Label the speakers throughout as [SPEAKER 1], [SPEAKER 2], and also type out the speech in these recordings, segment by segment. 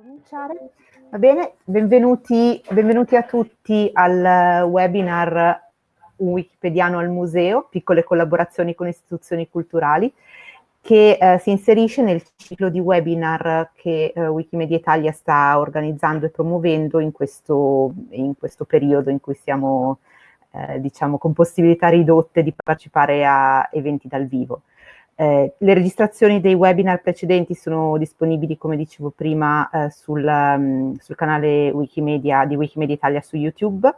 [SPEAKER 1] cominciare. Va bene, benvenuti, benvenuti, a tutti al webinar Un Wikipediano al Museo, piccole collaborazioni con istituzioni culturali, che eh, si inserisce nel ciclo di webinar che eh, Wikimedia Italia sta organizzando e promuovendo in questo, in questo periodo in cui siamo, eh, diciamo, con possibilità ridotte di partecipare a eventi dal vivo. Eh, le registrazioni dei webinar precedenti sono disponibili, come dicevo prima, eh, sul, um, sul, canale Wikimedia di Wikimedia Italia su YouTube,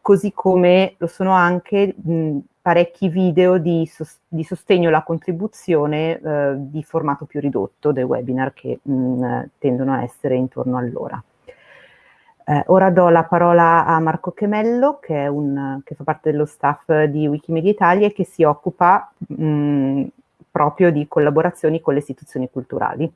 [SPEAKER 1] così come lo sono anche mh, parecchi video di, sos di, sostegno alla contribuzione eh, di formato più ridotto dei webinar che mh, tendono a essere intorno all'ora. Eh, ora do la parola a Marco Chemello, che, un, che, fa parte dello staff di Wikimedia Italia e che si occupa mh, proprio di collaborazioni con le istituzioni culturali.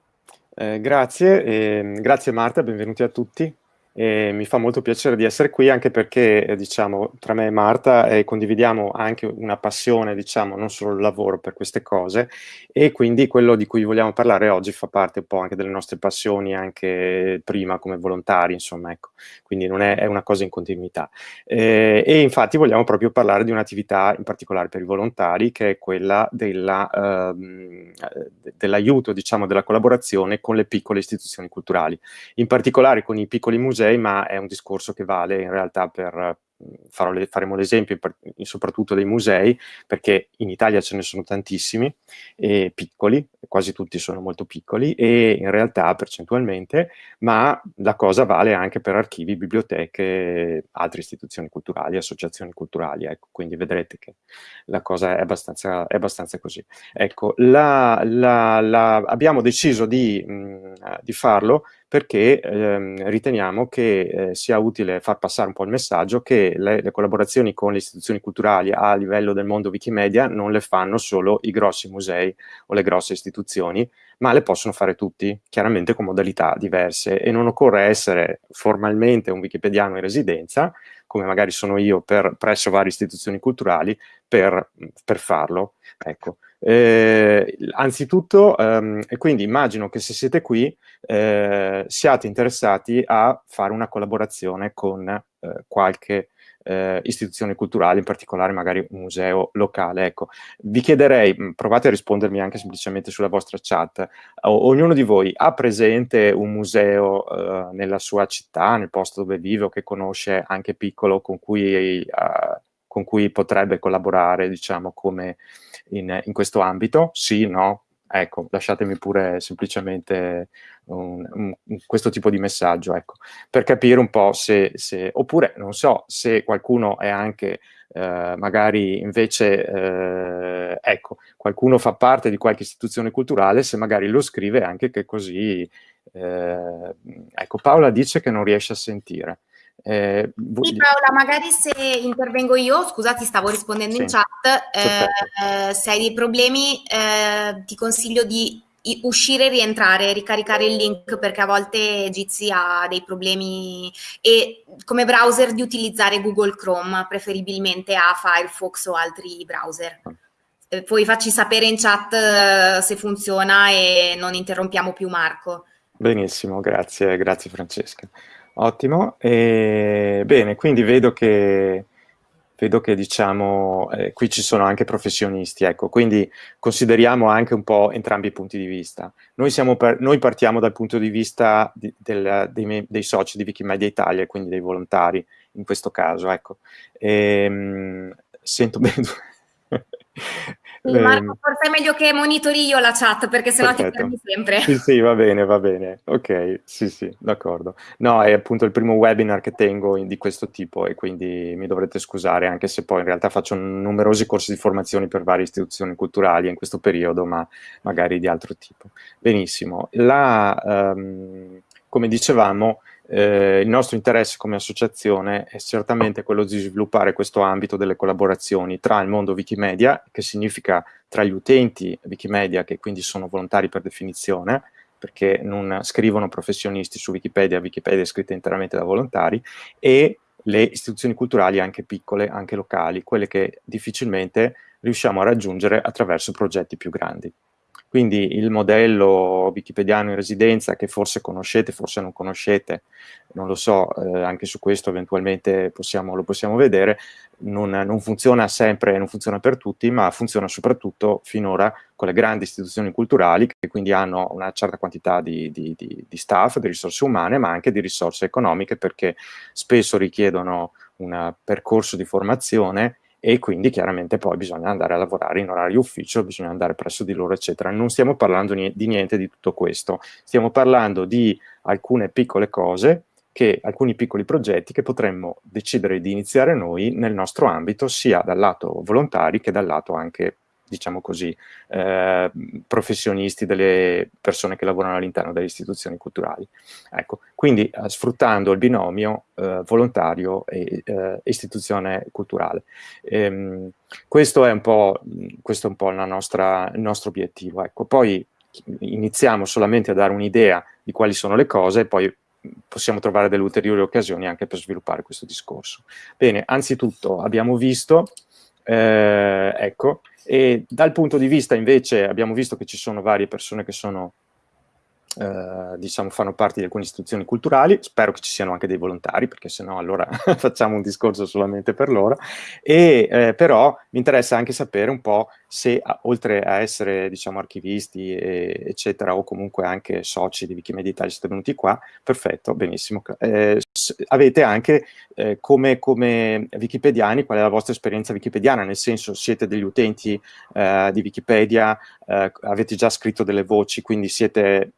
[SPEAKER 2] Eh, grazie, eh, grazie Marta, benvenuti a tutti e mi fa molto piacere di essere qui anche perché eh, diciamo tra me e Marta eh, condividiamo anche una passione diciamo non solo il lavoro per queste cose e quindi quello di cui vogliamo parlare oggi fa parte un po' anche delle nostre passioni anche prima come volontari insomma ecco. Quindi non è, è una cosa in continuità. Eh, e infatti vogliamo proprio parlare di un'attività in particolare per i volontari che è quella ehm, dell'aiuto diciamo della collaborazione con le piccole istituzioni culturali. In particolare con i piccoli musei ma è un discorso che vale in realtà per, farò, faremo l'esempio soprattutto dei musei, perché in Italia ce ne sono tantissimi, e piccoli, quasi tutti sono molto piccoli, e in realtà percentualmente, ma la cosa vale anche per archivi, biblioteche, altre istituzioni culturali, associazioni culturali, ecco, quindi vedrete che la cosa è abbastanza, è abbastanza così. Ecco, la, la, la, abbiamo deciso di, mh, di farlo perché ehm, riteniamo che eh, sia utile far passare un po' il messaggio che le, le, collaborazioni con le istituzioni culturali a livello del mondo Wikimedia non le fanno solo i grossi musei o le grosse istituzioni, ma le possono fare tutti, chiaramente con modalità diverse e non occorre essere formalmente un wikipediano in residenza, come magari sono io per, presso varie istituzioni culturali, per, per farlo. Ecco. Eh, anzitutto, ehm, e quindi immagino che se siete qui eh, siate interessati a fare una collaborazione con eh, qualche eh, istituzione culturale, in particolare magari un museo locale. Ecco, vi chiederei, provate a rispondermi anche semplicemente sulla vostra chat, o, ognuno di voi ha presente un museo eh, nella sua città, nel posto dove vive o che conosce anche piccolo con cui, eh, con cui potrebbe collaborare, diciamo, come in, in questo ambito? Sì, no? Ecco, lasciatemi pure semplicemente un, un, questo tipo di messaggio, ecco, per capire un po' se, se oppure, non so, se qualcuno è anche, eh, magari invece, eh, ecco, qualcuno fa parte di qualche istituzione culturale, se magari lo scrive anche che così, eh, ecco, Paola dice che non riesce a sentire.
[SPEAKER 3] Eh, sì, Paola, magari se intervengo io, scusati, stavo rispondendo sì, in chat, eh, se hai dei problemi eh, ti consiglio di uscire e rientrare, ricaricare il link perché a volte Jitsi ha dei problemi e come browser di utilizzare Google Chrome, preferibilmente a Firefox o altri browser. Eh, poi facci sapere in chat eh, se funziona e non interrompiamo più Marco.
[SPEAKER 2] Benissimo, grazie, grazie Francesca. Ottimo. E, bene, quindi vedo che, vedo che diciamo, eh, qui ci sono anche professionisti, ecco, quindi consideriamo anche un po' entrambi i punti di vista. Noi, per, noi partiamo dal punto di vista di, del, dei, dei, soci di Wikimedia Italia, quindi dei volontari in questo caso, ecco. E, ehm, sento bene...
[SPEAKER 3] Sì, Marco, ehm, forse è meglio che monitori io la chat perché sennò Perfetto. ti perdi sempre.
[SPEAKER 2] Sì, sì, va bene, va bene. Ok, sì, sì, d'accordo. No, è appunto il primo webinar che tengo di questo tipo e quindi mi dovrete scusare anche se poi in realtà faccio numerosi corsi di formazione per varie istituzioni culturali in questo periodo, ma magari di altro tipo. Benissimo. La, um, come dicevamo, eh, il nostro interesse come associazione è certamente quello di sviluppare questo ambito delle collaborazioni tra il mondo Wikimedia, che significa tra gli utenti Wikimedia, che quindi sono volontari per definizione, perché non scrivono professionisti su Wikipedia, Wikipedia è scritta interamente da volontari, e le istituzioni culturali anche piccole, anche locali, quelle che difficilmente riusciamo a raggiungere attraverso progetti più grandi. Quindi il modello wikipediano in residenza che forse conoscete, forse non conoscete, non lo so, eh, anche su questo eventualmente possiamo, lo possiamo vedere, non, non, funziona sempre, non funziona per tutti, ma funziona soprattutto finora con le grandi istituzioni culturali che quindi hanno una certa quantità di, di, di, di staff, di risorse umane, ma anche di risorse economiche perché spesso richiedono un percorso di formazione e quindi chiaramente poi bisogna andare a lavorare in orario ufficio, bisogna andare presso di loro, eccetera. Non stiamo parlando di niente di tutto questo, stiamo parlando di alcune piccole cose che alcuni piccoli progetti che potremmo decidere di iniziare noi nel nostro ambito, sia dal lato volontari che dal lato anche, diciamo così, eh, professionisti delle persone che lavorano all'interno delle istituzioni culturali. Ecco, quindi eh, sfruttando il binomio eh, volontario e eh, istituzione culturale. Ehm, questo è un po', questo è un po nostra, il nostro obiettivo. Ecco, poi iniziamo solamente a dare un'idea di quali sono le cose e poi possiamo trovare delle ulteriori occasioni anche per sviluppare questo discorso. Bene, anzitutto abbiamo visto, eh, ecco, e dal punto di vista invece abbiamo visto che ci sono varie persone che sono eh, diciamo, fanno parte di alcune istituzioni culturali, spero che ci siano anche dei volontari, perché se no allora facciamo un discorso solamente per loro, e eh, però mi interessa anche sapere un po' se oltre a essere diciamo, archivisti e, eccetera, o comunque anche soci di Wikimedia Italia siete venuti qua, perfetto, benissimo, eh, avete anche eh, come, come, wikipediani qual è la vostra esperienza wikipediana, nel senso siete degli utenti eh, di Wikipedia, avete già scritto delle voci, quindi siete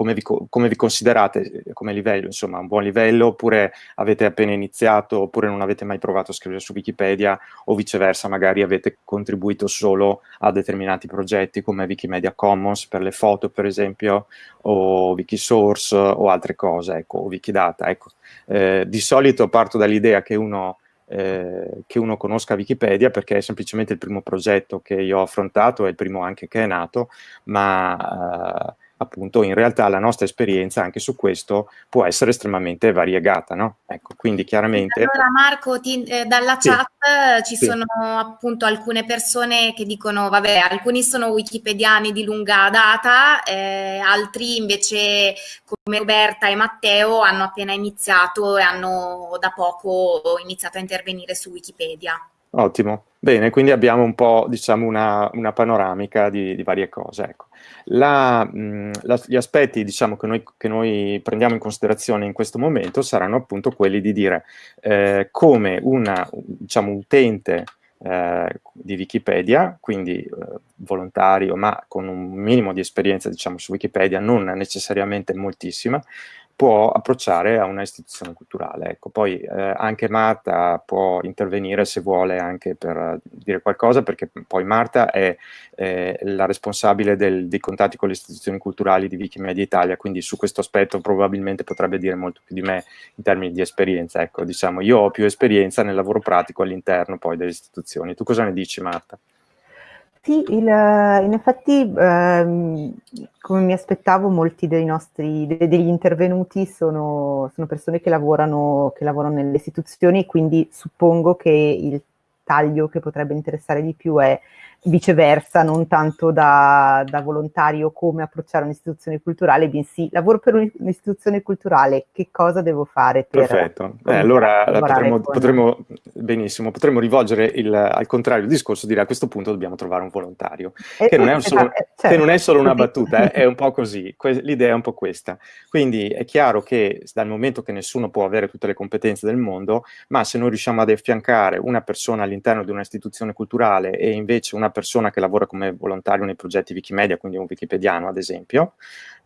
[SPEAKER 2] come vi, come vi, considerate come livello, insomma, un buon livello, oppure avete appena iniziato, oppure non avete mai provato a scrivere su Wikipedia, o viceversa, magari avete contribuito solo a determinati progetti come Wikimedia Commons per le foto, per esempio, o Wikisource, o altre cose, ecco, o Wikidata, ecco. Eh, di solito parto dall'idea che uno eh, che uno conosca Wikipedia perché è semplicemente il primo progetto che io ho affrontato, è il primo anche che è nato, ma eh, appunto in realtà la nostra esperienza anche su questo può essere estremamente variegata, no? Ecco, quindi chiaramente...
[SPEAKER 3] Allora Marco, ti, eh, dalla sì. chat eh, ci sì. sono appunto alcune persone che dicono, vabbè, alcuni sono wikipediani di lunga data, eh, altri invece come Roberta e Matteo hanno appena iniziato e hanno da poco iniziato a intervenire su Wikipedia.
[SPEAKER 2] Ottimo, bene, quindi abbiamo un po', diciamo, una, una panoramica di, di, varie cose. Ecco. La, mh, la, gli aspetti, diciamo, che noi, che noi, prendiamo in considerazione in questo momento saranno appunto quelli di dire eh, come un diciamo, utente eh, di Wikipedia, quindi eh, volontario, ma con un minimo di esperienza, diciamo, su Wikipedia, non necessariamente moltissima, può approcciare a una istituzione culturale. Ecco, poi eh, anche Marta può intervenire se vuole anche per dire qualcosa, perché poi Marta è eh, la responsabile del, dei contatti con le istituzioni culturali di Wikimedia Italia, quindi su questo aspetto probabilmente potrebbe dire molto più di me in termini di esperienza. Ecco, diciamo, io ho più esperienza nel lavoro pratico all'interno poi delle istituzioni. Tu cosa ne dici Marta?
[SPEAKER 1] Sì, il, in effetti, ehm, come mi aspettavo, molti dei nostri, de, degli intervenuti sono, sono persone che lavorano, che lavorano nelle istituzioni, quindi suppongo che il taglio che potrebbe interessare di più è viceversa, non tanto da, da volontario come approcciare un'istituzione culturale, bensì lavoro per un'istituzione culturale, che cosa devo fare per...
[SPEAKER 2] Perfetto, eh, allora potremmo, con... potremmo, benissimo, potremmo rivolgere il, al contrario il discorso, dire a questo punto dobbiamo trovare un volontario, eh, che, non è, solo, esatto, certo. che non è solo una battuta, è un po' così, l'idea è un po' questa. Quindi è chiaro che dal momento che nessuno può avere tutte le competenze del mondo, ma se noi riusciamo ad affiancare una persona all'interno di un'istituzione culturale e invece una persona che lavora come volontario nei progetti Wikimedia, quindi un wikipediano ad esempio,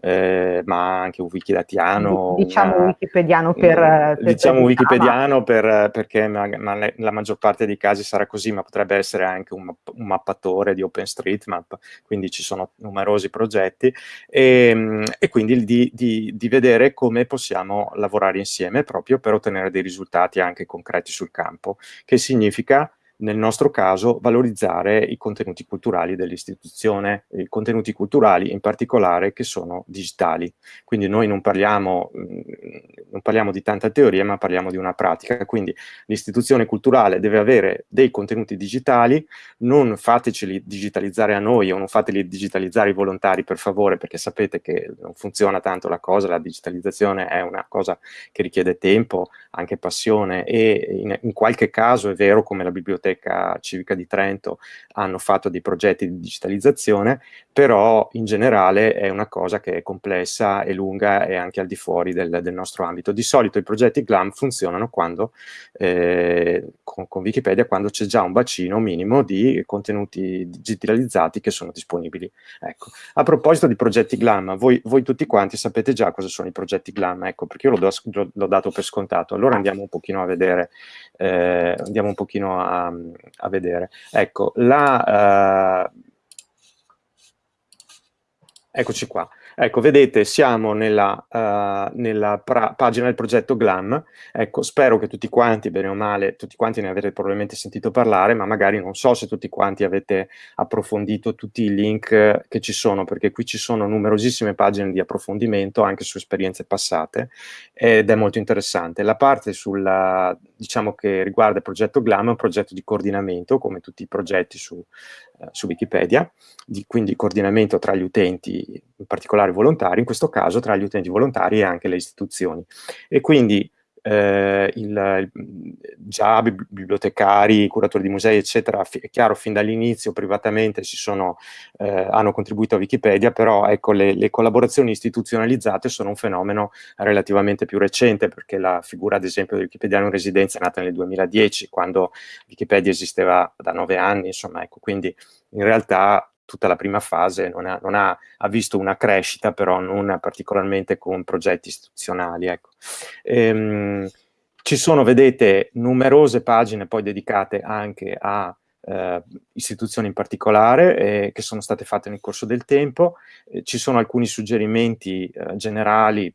[SPEAKER 2] eh, ma anche un wikidatiano.
[SPEAKER 1] Diciamo una, wikipediano per...
[SPEAKER 2] per diciamo per wikipediano per, perché ma, ma la maggior parte dei casi sarà così, ma potrebbe essere anche un, un mappatore di OpenStreetMap, quindi ci sono numerosi progetti, e, e quindi di, di, di vedere come possiamo lavorare insieme proprio per ottenere dei risultati anche concreti sul campo, che significa nel nostro caso, valorizzare i contenuti culturali dell'istituzione, i contenuti culturali in particolare che sono digitali. Quindi noi non parliamo, mm, non parliamo di tanta teoria, ma parliamo di una pratica. Quindi l'istituzione culturale deve avere dei contenuti digitali, non fateceli digitalizzare a noi o non fateli digitalizzare i volontari per favore, perché sapete che non funziona tanto la cosa, la digitalizzazione è una cosa che richiede tempo, anche passione e in, in qualche caso è vero come la biblioteca Biblioteca Civica di Trento hanno fatto dei progetti di digitalizzazione, però in generale è una cosa che è complessa e lunga e anche al di fuori del, del nostro ambito. Di solito i progetti GLAM funzionano quando, eh, con, con, Wikipedia quando c'è già un bacino minimo di contenuti digitalizzati che sono disponibili. Ecco. A proposito di progetti GLAM, voi, voi, tutti quanti sapete già cosa sono i progetti GLAM, ecco, perché io l'ho dato per scontato. Allora andiamo un pochino a vedere, eh, andiamo un pochino a, a vedere. Ecco, la... Uh, eccoci qua. Ecco, vedete, siamo nella, uh, nella pagina del progetto GLAM. Ecco, spero che tutti quanti, bene o male, tutti quanti ne avete probabilmente sentito parlare, ma magari non so se tutti quanti avete approfondito tutti i link che ci sono, perché qui ci sono numerosissime pagine di approfondimento anche su esperienze passate ed è molto interessante. La parte sulla, diciamo che riguarda il progetto GLAM è un progetto di coordinamento, come tutti i progetti su, uh, su Wikipedia, di, quindi coordinamento tra gli utenti, in particolare volontari, in questo caso tra gli utenti volontari e anche le istituzioni. E quindi eh, il, già bibliotecari, curatori di musei, eccetera, è chiaro, fin dall'inizio privatamente sono, eh, hanno contribuito a Wikipedia, però ecco, le, le, collaborazioni istituzionalizzate sono un fenomeno relativamente più recente, perché la figura, ad esempio, del Wikipediano in residenza è nata nel 2010, quando Wikipedia esisteva da nove anni, insomma, ecco, quindi in realtà tutta la prima fase non ha, non ha, ha, visto una crescita, però non particolarmente con progetti istituzionali. Ecco. Ehm, ci sono, vedete, numerose pagine poi dedicate anche a eh, istituzioni in particolare eh, che sono state fatte nel corso del tempo. Eh, ci sono alcuni suggerimenti eh, generali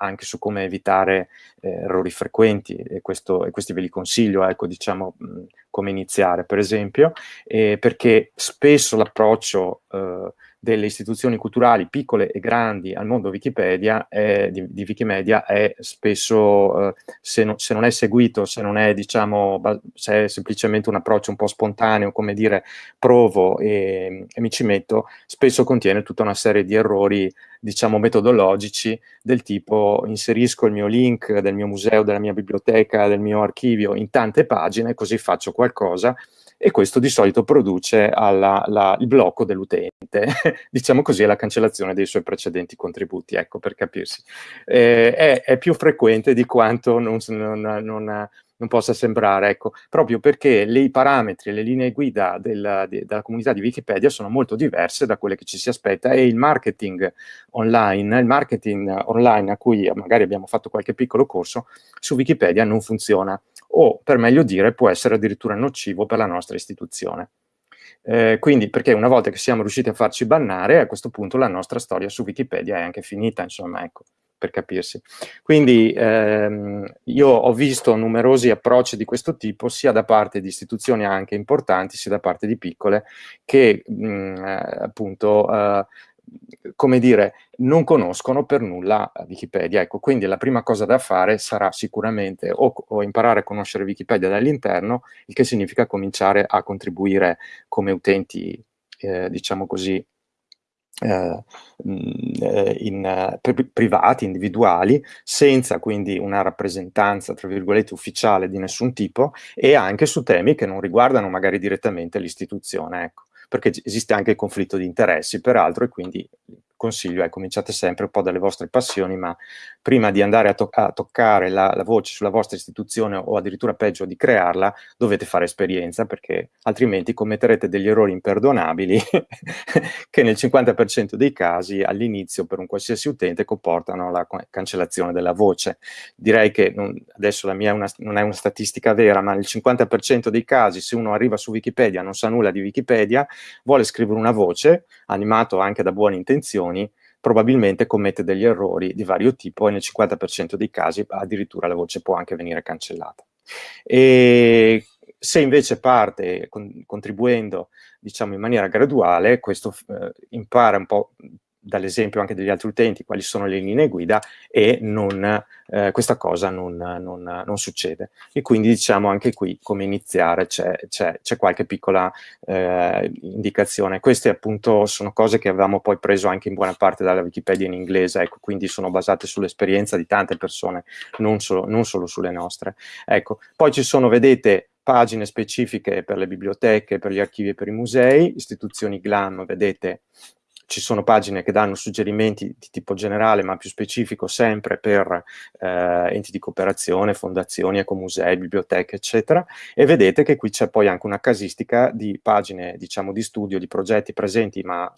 [SPEAKER 2] anche su come evitare eh, errori frequenti e, questo, e, questi ve li consiglio, ecco, diciamo, mh, come iniziare, per esempio, eh, perché spesso l'approccio eh, delle istituzioni culturali piccole e grandi al mondo Wikipedia è, di, di, Wikimedia è spesso, eh, se, no, se, non è seguito, se non è, diciamo, se è semplicemente un approccio un po' spontaneo, come dire, provo e, e mi ci metto, spesso contiene tutta una serie di errori, diciamo, metodologici del tipo inserisco il mio link del mio museo, della mia biblioteca, del mio archivio in tante pagine, così faccio qualcosa e questo di solito produce alla, la, il blocco dell'utente, diciamo così, la cancellazione dei suoi precedenti contributi, ecco, per capirsi. Eh, è, è, più frequente di quanto non, non, non, non possa sembrare, ecco, proprio perché i parametri, le linee guida della, de, della comunità di Wikipedia sono molto diverse da quelle che ci si aspetta e il marketing online, il marketing online a cui magari abbiamo fatto qualche piccolo corso, su Wikipedia non funziona o per meglio dire può essere addirittura nocivo per la nostra istituzione. Eh, quindi perché una volta che siamo riusciti a farci bannare, a questo punto la nostra storia su Wikipedia è anche finita, insomma, ecco, per capirsi. Quindi ehm, io ho visto numerosi approcci di questo tipo, sia da parte di istituzioni anche importanti, sia da parte di piccole, che mh, eh, appunto eh, come dire, non conoscono per nulla Wikipedia. Ecco, quindi la prima cosa da fare sarà sicuramente o, o imparare a conoscere Wikipedia dall'interno, il che significa cominciare a contribuire come utenti, eh, diciamo così, eh, eh in, privati, individuali, senza quindi una rappresentanza, tra virgolette, ufficiale di nessun tipo, e anche su temi che non riguardano magari direttamente l'istituzione. Ecco perché esiste anche il conflitto di interessi, peraltro, e quindi consiglio è cominciate sempre un po' dalle vostre passioni, ma prima di andare a, to a toccare la, la, voce sulla vostra istituzione o addirittura peggio di crearla, dovete fare esperienza perché altrimenti commetterete degli errori imperdonabili che nel 50% dei casi all'inizio per un qualsiasi utente comportano la cancellazione della voce. Direi che non, adesso la mia una, non è una statistica vera, ma nel 50% dei casi se uno arriva su Wikipedia, non sa nulla di Wikipedia, vuole scrivere una voce, animato anche da buone intenzioni, informazioni, probabilmente commette degli errori di vario tipo e nel 50% dei casi addirittura la voce può anche venire cancellata. E se invece parte con, contribuendo diciamo in maniera graduale, questo eh, impara un po' dall'esempio anche degli altri utenti quali sono le linee guida e non, eh, questa cosa non, non, non, succede. E quindi diciamo anche qui come iniziare c'è, qualche piccola eh, indicazione. Queste appunto sono cose che avevamo poi preso anche in buona parte dalla Wikipedia in inglese, ecco, quindi sono basate sull'esperienza di tante persone, non solo, non solo sulle nostre. Ecco, poi ci sono, vedete, pagine specifiche per le biblioteche, per gli archivi e per i musei, istituzioni GLAM, vedete, ci sono pagine che danno suggerimenti di tipo generale ma più specifico sempre per eh, enti di cooperazione, fondazioni, ecomusei, biblioteche eccetera e vedete che qui c'è poi anche una casistica di pagine diciamo di studio, di progetti presenti ma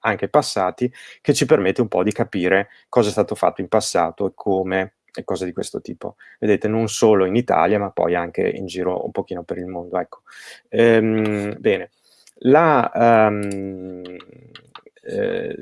[SPEAKER 2] anche passati che ci permette un po' di capire cosa è stato fatto in passato e come e cose di questo tipo. Vedete, non solo in Italia, ma poi anche in giro un pochino per il mondo. Ecco. Ehm, bene, la, um, eh,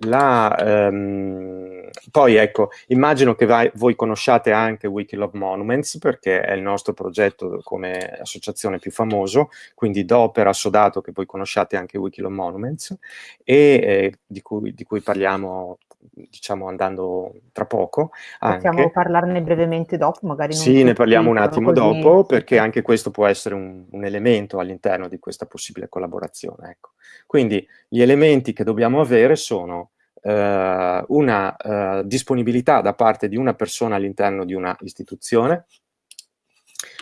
[SPEAKER 2] la, um, poi ecco, immagino che vai, voi conosciate anche Wikilove Monuments perché è il nostro progetto come associazione più famoso, quindi do per assodato che voi conosciate anche Wikilove Monuments e eh, di, cui, di, cui, parliamo diciamo andando tra poco.
[SPEAKER 1] Possiamo
[SPEAKER 2] anche.
[SPEAKER 1] parlarne brevemente dopo, magari
[SPEAKER 2] Sì, ne parliamo un attimo così. dopo, perché anche questo può essere un, un elemento all'interno di questa possibile collaborazione. Ecco. Quindi gli elementi che dobbiamo avere sono eh, una eh, disponibilità da parte di una persona all'interno di una istituzione,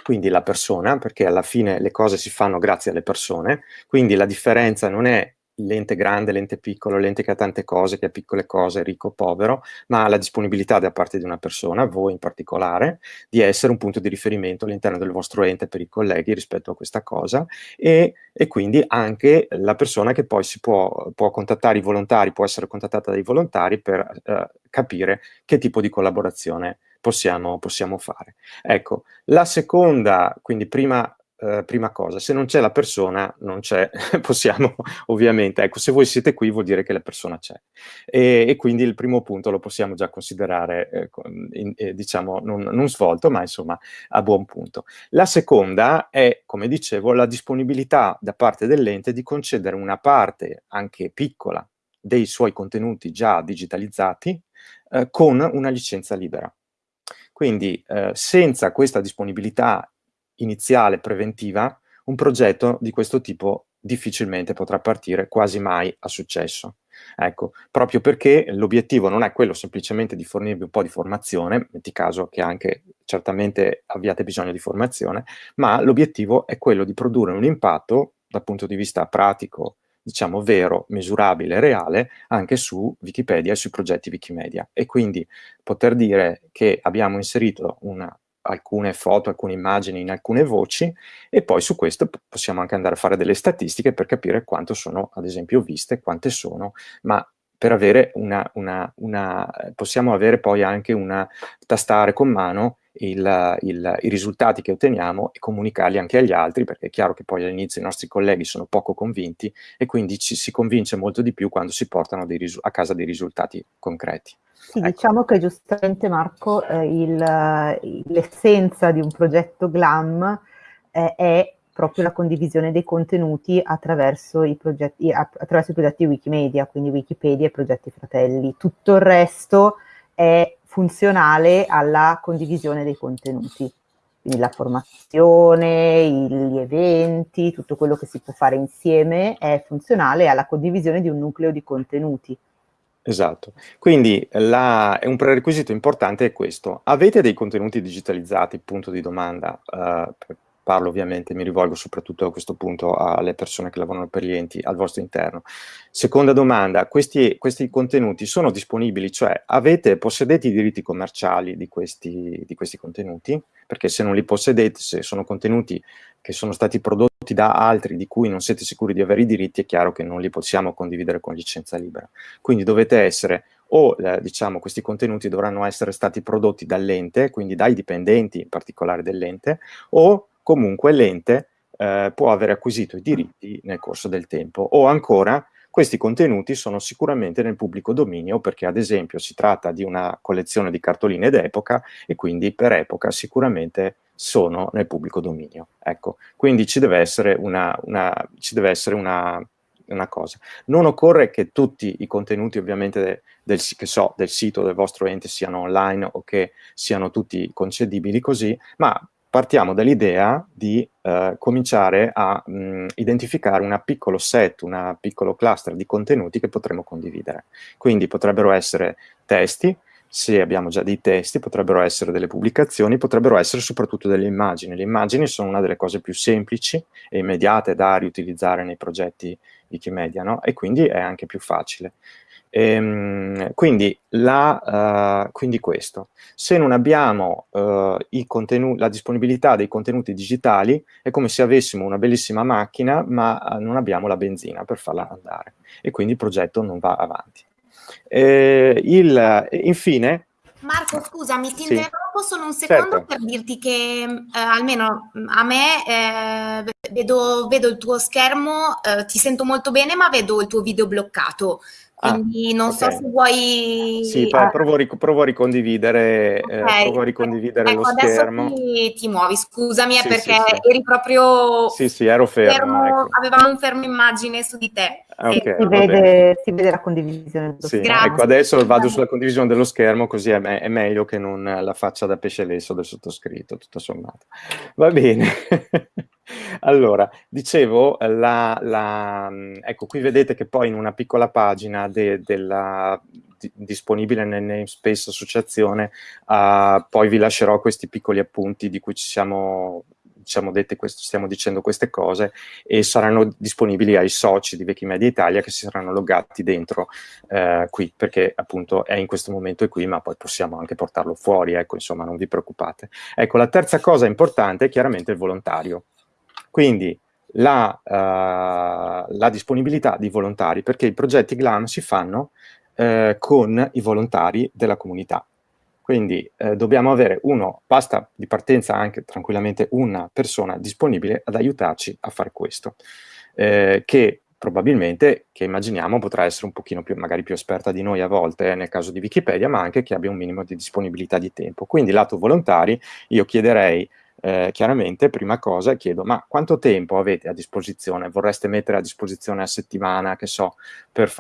[SPEAKER 2] quindi la persona, perché alla fine le cose si fanno grazie alle persone, quindi la differenza non è l'ente grande, l'ente piccolo, l'ente che ha tante cose, che ha piccole cose, ricco povero, ma la disponibilità da parte di una persona, voi in particolare, di essere un punto di riferimento all'interno del vostro ente per i colleghi rispetto a questa cosa e, e quindi anche la persona che poi si può, può, contattare i volontari, può essere contattata dai volontari per eh, capire che tipo di collaborazione possiamo, possiamo fare. Ecco, la seconda, quindi prima eh, prima cosa, se non c'è la persona, non c'è, possiamo ovviamente, ecco, se voi siete qui vuol dire che la persona c'è. E, e, quindi il primo punto lo possiamo già considerare, eh, in, eh, diciamo, non, non, svolto, ma insomma a buon punto. La seconda è, come dicevo, la disponibilità da parte dell'ente di concedere una parte, anche piccola, dei suoi contenuti già digitalizzati eh, con una licenza libera. Quindi eh, senza questa disponibilità iniziale, preventiva, un progetto di questo tipo difficilmente potrà partire, quasi mai a successo. Ecco, proprio perché l'obiettivo non è quello semplicemente di fornirvi un po' di formazione, metti caso che anche certamente abbiate bisogno di formazione, ma l'obiettivo è quello di produrre un impatto dal punto di vista pratico, diciamo vero, misurabile, reale, anche su Wikipedia e sui progetti Wikimedia. E quindi poter dire che abbiamo inserito una alcune foto, alcune immagini in alcune voci e poi su questo possiamo anche andare a fare delle statistiche per capire quanto sono ad esempio viste, quante sono, ma per avere una, una, una possiamo avere poi anche una, tastare con mano il, il, i risultati che otteniamo e comunicarli anche agli altri, perché è chiaro che poi all'inizio i nostri colleghi sono poco convinti e quindi ci si convince molto di più quando si portano a casa dei risultati concreti.
[SPEAKER 1] Sì, ecco. diciamo che giustamente Marco, eh, l'essenza di un progetto GLAM eh, è proprio la condivisione dei contenuti attraverso i, progetti, attraverso i progetti Wikimedia, quindi Wikipedia e progetti fratelli. Tutto il resto è funzionale alla condivisione dei contenuti. Quindi la formazione, gli eventi, tutto quello che si può fare insieme è funzionale alla condivisione di un nucleo di contenuti.
[SPEAKER 2] Esatto, quindi la, un prerequisito importante è questo. Avete dei contenuti digitalizzati, punto di domanda, uh, parlo ovviamente, mi rivolgo soprattutto a questo punto alle persone che lavorano per gli enti al vostro interno. Seconda domanda, questi, questi contenuti sono disponibili, cioè avete, possedete i diritti commerciali di questi, di questi contenuti? Perché se non li possedete, se sono contenuti che sono stati prodotti da altri di cui non siete sicuri di avere i diritti, è chiaro che non li possiamo condividere con licenza libera. Quindi dovete essere o eh, diciamo questi contenuti dovranno essere stati prodotti dall'ente, quindi dai dipendenti in particolare dell'ente, o comunque l'ente eh, può aver acquisito i diritti nel corso del tempo. O ancora, questi contenuti sono sicuramente nel pubblico dominio perché ad esempio si tratta di una collezione di cartoline d'epoca e quindi per epoca sicuramente sono nel pubblico dominio. Ecco, quindi ci deve essere una, una, deve essere una, una cosa. Non occorre che tutti i contenuti ovviamente del, so, del sito del vostro ente siano online o che siano tutti concedibili così, ma partiamo dall'idea di eh, cominciare a mh, identificare un piccolo set, un piccolo cluster di contenuti che potremo condividere. Quindi potrebbero essere testi, se abbiamo già dei testi, potrebbero essere delle pubblicazioni, potrebbero essere soprattutto delle immagini. Le immagini sono una delle cose più semplici e immediate da riutilizzare nei progetti Wikimedia, no? E quindi è anche più facile. Ehm, quindi, la, uh, quindi, questo. Se non abbiamo uh, la disponibilità dei contenuti digitali, è come se avessimo una bellissima macchina, ma uh, non abbiamo la benzina per farla andare. E quindi il progetto non va avanti. Eh, il, infine...
[SPEAKER 3] Marco, scusami, ti sì. interrompo solo un secondo certo. per dirti che eh, almeno a me eh, vedo, vedo, il tuo schermo, eh, ti sento molto bene, ma vedo il tuo video bloccato. Ah, Quindi ah, non okay. so se vuoi...
[SPEAKER 2] Sì, ah. provo, a provo a ricondividere, eh, okay. eh, provo a ricondividere ecco, lo schermo.
[SPEAKER 3] Ti, ti muovi, scusami, sì, perché sì, sì. eri proprio...
[SPEAKER 2] Sì, sì, ero fermo. fermo ecco.
[SPEAKER 3] Avevamo un fermo immagine su di te.
[SPEAKER 1] Ah, okay, si, vede, si, vede, la condivisione
[SPEAKER 2] dello schermo. Ecco, adesso vado sulla condivisione dello schermo, così è, me è, meglio che non la faccia da pesce lesso del sottoscritto, tutto sommato. Va bene. allora, dicevo, la, la, ecco, qui vedete che poi in una piccola pagina de, della, di, disponibile nel namespace associazione, uh, poi vi lascerò questi piccoli appunti di cui ci siamo diciamo, dette questo, stiamo dicendo queste cose e saranno disponibili ai soci di Wikimedia Italia che si saranno loggati dentro eh, qui, perché appunto è in questo momento è qui, ma poi possiamo anche portarlo fuori, ecco, insomma, non vi preoccupate. Ecco, la terza cosa importante è chiaramente il volontario. Quindi la, uh, la disponibilità di volontari, perché i progetti GLAM si fanno eh, con i volontari della comunità. Quindi eh, dobbiamo avere uno, basta di partenza anche tranquillamente una persona disponibile ad aiutarci a fare questo, eh, che probabilmente, che immaginiamo, potrà essere un pochino più, magari più esperta di noi a volte, eh, nel caso di Wikipedia, ma anche che abbia un minimo di disponibilità di tempo. Quindi lato volontari, io chiederei eh, chiaramente, prima cosa, chiedo, ma quanto tempo avete a disposizione? Vorreste mettere a disposizione a settimana, che so, per,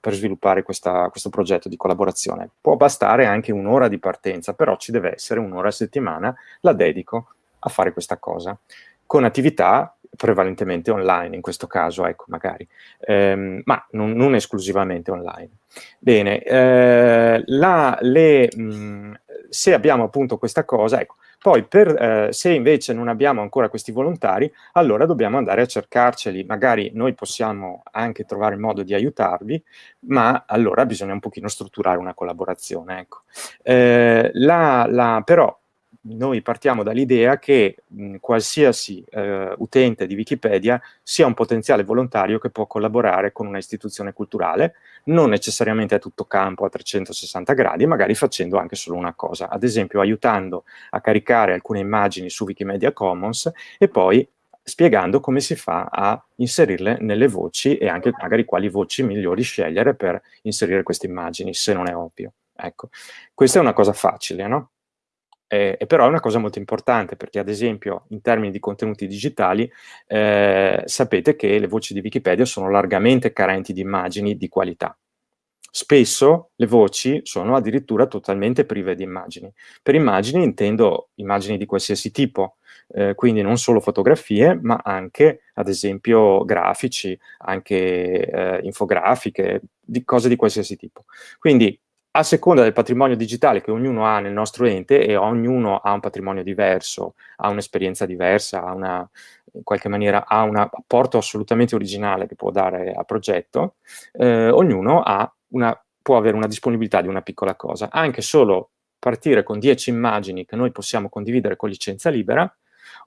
[SPEAKER 2] per sviluppare questa, questo progetto di collaborazione? Può bastare anche un'ora di partenza, però ci deve essere un'ora a settimana, la dedico a fare questa cosa, con attività prevalentemente online in questo caso, ecco, magari, ehm, ma non, non, esclusivamente online. Bene, eh, la, le, mh, se abbiamo appunto questa cosa, ecco, poi, per, eh, se invece non abbiamo ancora questi volontari, allora dobbiamo andare a cercarceli. Magari noi possiamo anche trovare il modo di aiutarvi, ma allora bisogna un pochino strutturare una collaborazione. Ecco. Eh, la, la, però noi partiamo dall'idea che mh, qualsiasi eh, utente di Wikipedia sia un potenziale volontario che può collaborare con una istituzione culturale, non necessariamente a tutto campo a 360 gradi, magari facendo anche solo una cosa, ad esempio aiutando a caricare alcune immagini su Wikimedia Commons e poi spiegando come si fa a inserirle nelle voci e anche magari quali voci migliori scegliere per inserire queste immagini, se non è ovvio. Ecco, questa è una cosa facile, no? Eh, e però è una cosa molto importante perché ad esempio in termini di contenuti digitali eh, sapete che le voci di Wikipedia sono largamente carenti di immagini di qualità. Spesso le voci sono addirittura totalmente prive di immagini. Per immagini intendo immagini di qualsiasi tipo, eh, quindi non solo fotografie, ma anche ad esempio grafici, anche eh, infografiche, di cose di qualsiasi tipo. Quindi a seconda del patrimonio digitale che ognuno ha nel nostro ente, e ognuno ha un patrimonio diverso, ha un'esperienza diversa, ha una, in qualche maniera ha un apporto assolutamente originale che può dare al progetto, eh, ognuno una, può avere una disponibilità di una piccola cosa. Anche solo partire con 10 immagini che noi possiamo condividere con licenza libera,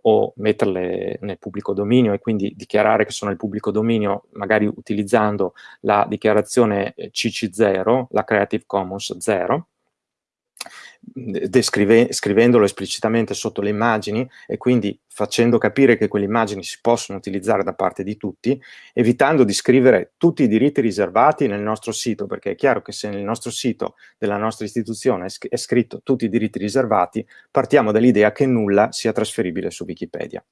[SPEAKER 2] o metterle nel pubblico dominio e quindi dichiarare che sono nel pubblico dominio magari utilizzando la dichiarazione CC0, la Creative Commons 0, scrivendolo esplicitamente sotto le immagini e quindi facendo capire che quelle immagini si possono utilizzare da parte di tutti, evitando di scrivere tutti i diritti riservati nel nostro sito, perché è chiaro che se nel nostro sito della nostra istituzione è scritto tutti i diritti riservati, partiamo dall'idea che nulla sia trasferibile su Wikipedia.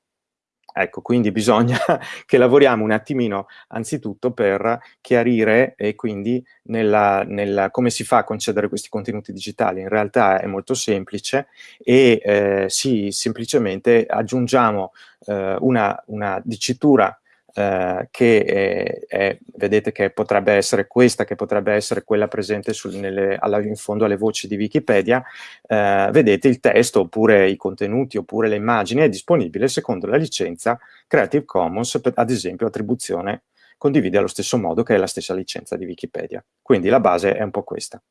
[SPEAKER 2] Ecco, quindi bisogna che lavoriamo un attimino anzitutto per chiarire e quindi nella, nella, come si fa a concedere questi contenuti digitali. In realtà è molto semplice e eh, sì, semplicemente aggiungiamo eh, una, una dicitura eh, che è, è, vedete che potrebbe essere questa, che potrebbe essere quella presente sul, nelle, alla, in fondo alle voci di Wikipedia, eh, vedete il testo oppure i contenuti oppure le immagini è disponibile secondo la licenza Creative Commons, per, ad esempio attribuzione condivide allo stesso modo che è la stessa licenza di Wikipedia. Quindi la base è un po' questa.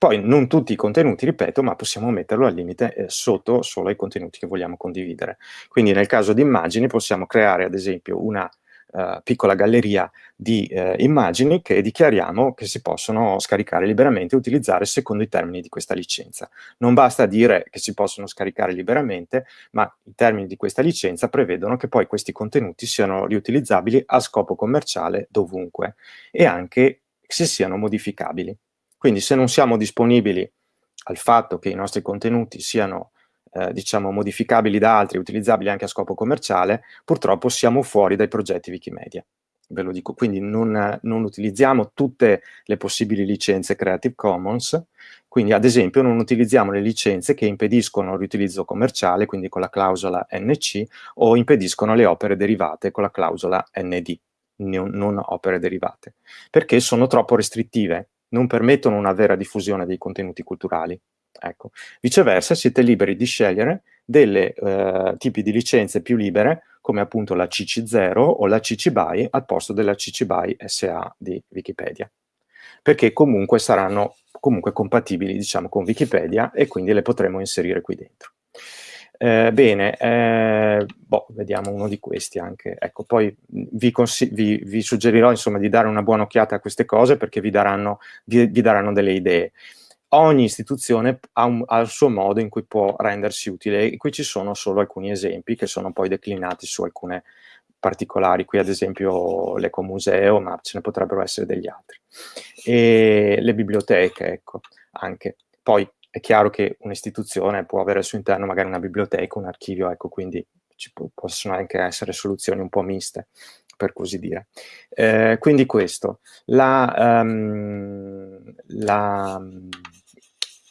[SPEAKER 2] Poi non tutti i contenuti, ripeto, ma possiamo metterlo al limite eh, sotto solo i contenuti che vogliamo condividere. Quindi nel caso di immagini possiamo creare ad esempio una uh, piccola galleria di uh, immagini che dichiariamo che si possono scaricare liberamente e utilizzare secondo i termini di questa licenza. Non basta dire che si possono scaricare liberamente, ma i termini di questa licenza prevedono che poi questi contenuti siano riutilizzabili a scopo commerciale dovunque e anche se siano modificabili. Quindi se non siamo disponibili al fatto che i nostri contenuti siano eh, diciamo, modificabili da altri, utilizzabili anche a scopo commerciale, purtroppo siamo fuori dai progetti Wikimedia. Ve lo dico, quindi non, non utilizziamo tutte le possibili licenze Creative Commons, quindi ad esempio non utilizziamo le licenze che impediscono il riutilizzo commerciale, quindi con la clausola NC, o impediscono le opere derivate con la clausola ND, non opere derivate, perché sono troppo restrittive, non permettono una vera diffusione dei contenuti culturali. Ecco. Viceversa siete liberi di scegliere delle eh, tipi di licenze più libere come appunto la CC0 o la CC BY al posto della CC BY SA di Wikipedia perché comunque saranno comunque compatibili diciamo con Wikipedia e quindi le potremo inserire qui dentro. Eh, bene, eh, boh, vediamo uno di questi anche. Ecco, poi vi, vi, vi, suggerirò insomma di dare una buona occhiata a queste cose perché vi daranno, vi, vi daranno delle idee ogni istituzione ha, un, ha, il suo modo in cui può rendersi utile e qui ci sono solo alcuni esempi che sono poi declinati su alcune particolari, qui ad esempio l'ecomuseo, ma ce ne potrebbero essere degli altri. E le biblioteche, ecco, anche. Poi è chiaro che un'istituzione può avere al suo interno magari una biblioteca, un archivio, ecco, quindi ci possono anche essere soluzioni un po' miste, per così dire. Eh, quindi questo, la, um, la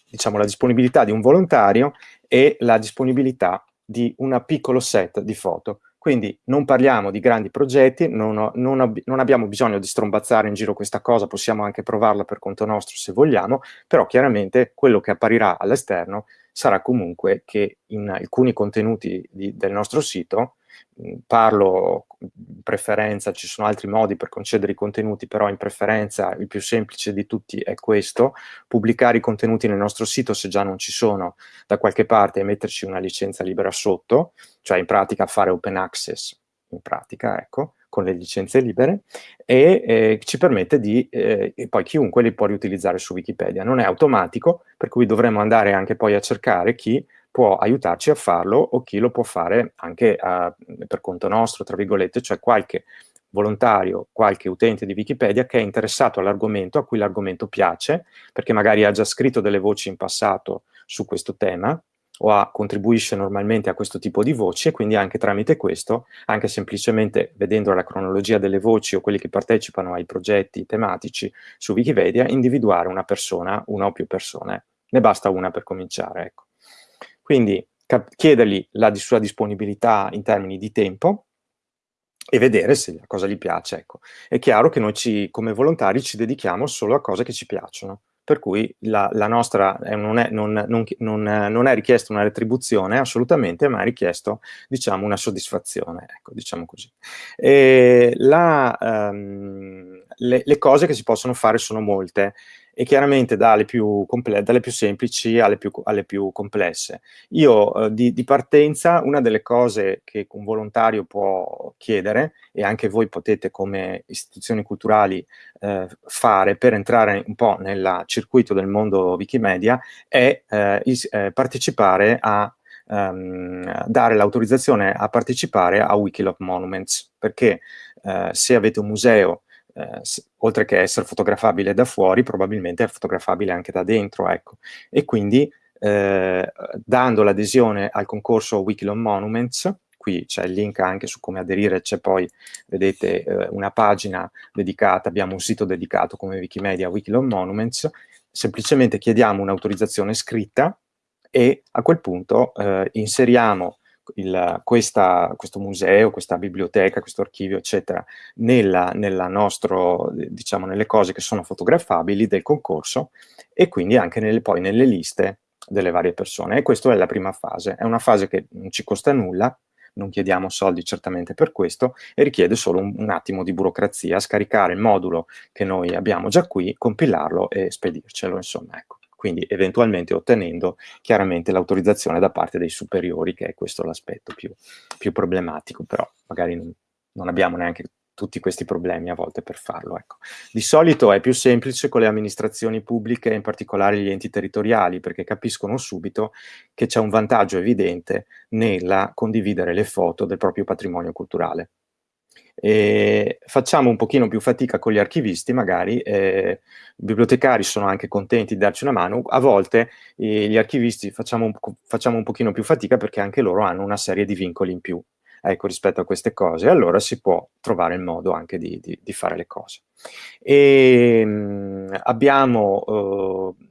[SPEAKER 2] diciamo, la disponibilità di un volontario e la disponibilità di un piccolo set di foto. Quindi non parliamo di grandi progetti, non, ho, non, ab non, abbiamo bisogno di strombazzare in giro questa cosa, possiamo anche provarla per conto nostro se vogliamo, però chiaramente quello che apparirà all'esterno sarà comunque che in alcuni contenuti di, del nostro sito parlo in preferenza, ci sono altri modi per concedere i contenuti, però in preferenza il più semplice di tutti è questo, pubblicare i contenuti nel nostro sito se già non ci sono da qualche parte e metterci una licenza libera sotto, cioè in pratica fare open access, in pratica, ecco, con le licenze libere, e eh, ci permette di, eh, e poi chiunque li può riutilizzare su Wikipedia. Non è automatico, per cui dovremo andare anche poi a cercare chi può aiutarci a farlo o chi lo può fare anche a, per conto nostro, tra virgolette, cioè qualche volontario, qualche utente di Wikipedia che è interessato all'argomento, a cui l'argomento piace, perché magari ha già scritto delle voci in passato su questo tema, o ha, contribuisce normalmente a questo tipo di voci e quindi anche tramite questo, anche semplicemente vedendo la cronologia delle voci o quelli che partecipano ai progetti tematici su Wikipedia, individuare una persona, una o più persone. Ne basta una per cominciare, ecco. Quindi chiedergli la sua disponibilità in termini di tempo e vedere se la cosa gli piace. Ecco. È chiaro che noi ci, come volontari ci dedichiamo solo a cose che ci piacciono, per cui la, la nostra eh, non, è, non, non, non, è, richiesta una retribuzione assolutamente, ma è richiesto diciamo, una soddisfazione, ecco, diciamo così. La, um, le, le cose che si possono fare sono molte e chiaramente dalle più, dalle più semplici alle più, alle più, complesse. Io eh, di, di, partenza una delle cose che un volontario può chiedere e anche voi potete come istituzioni culturali eh, fare per entrare un po' nel circuito del mondo Wikimedia è eh, is, eh, partecipare a um, dare l'autorizzazione a partecipare a Wikilog Monuments perché eh, se avete un museo eh, oltre che essere fotografabile da fuori, probabilmente è fotografabile anche da dentro, ecco. E quindi, eh, dando l'adesione al concorso Wikilon Monuments, qui c'è il link anche su come aderire, c'è poi, vedete, eh, una pagina dedicata, abbiamo un sito dedicato come Wikimedia Wikilon Monuments, semplicemente chiediamo un'autorizzazione scritta e a quel punto eh, inseriamo il, questa, questo museo, questa biblioteca, questo archivio, eccetera, nella, nella nostro, diciamo, nelle cose che sono fotografabili del concorso e quindi anche nelle, poi nelle liste delle varie persone. E questa è la prima fase. È una fase che non ci costa nulla, non chiediamo soldi certamente per questo, e richiede solo un, un, attimo di burocrazia, scaricare il modulo che noi abbiamo già qui, compilarlo e spedircelo, insomma, ecco quindi eventualmente ottenendo chiaramente l'autorizzazione da parte dei superiori, che è questo l'aspetto più, più, problematico, però magari non, non, abbiamo neanche tutti questi problemi a volte per farlo. Ecco. Di solito è più semplice con le amministrazioni pubbliche, in particolare gli enti territoriali, perché capiscono subito che c'è un vantaggio evidente nella condividere le foto del proprio patrimonio culturale. E facciamo un pochino più fatica con gli archivisti, magari, eh, i bibliotecari sono anche contenti di darci una mano, a volte eh, gli archivisti facciamo un, facciamo un pochino più fatica perché anche loro hanno una serie di vincoli in più ecco, rispetto a queste cose, allora si può trovare il modo anche di, di, di fare le cose. E, mh, mm, abbiamo... Eh,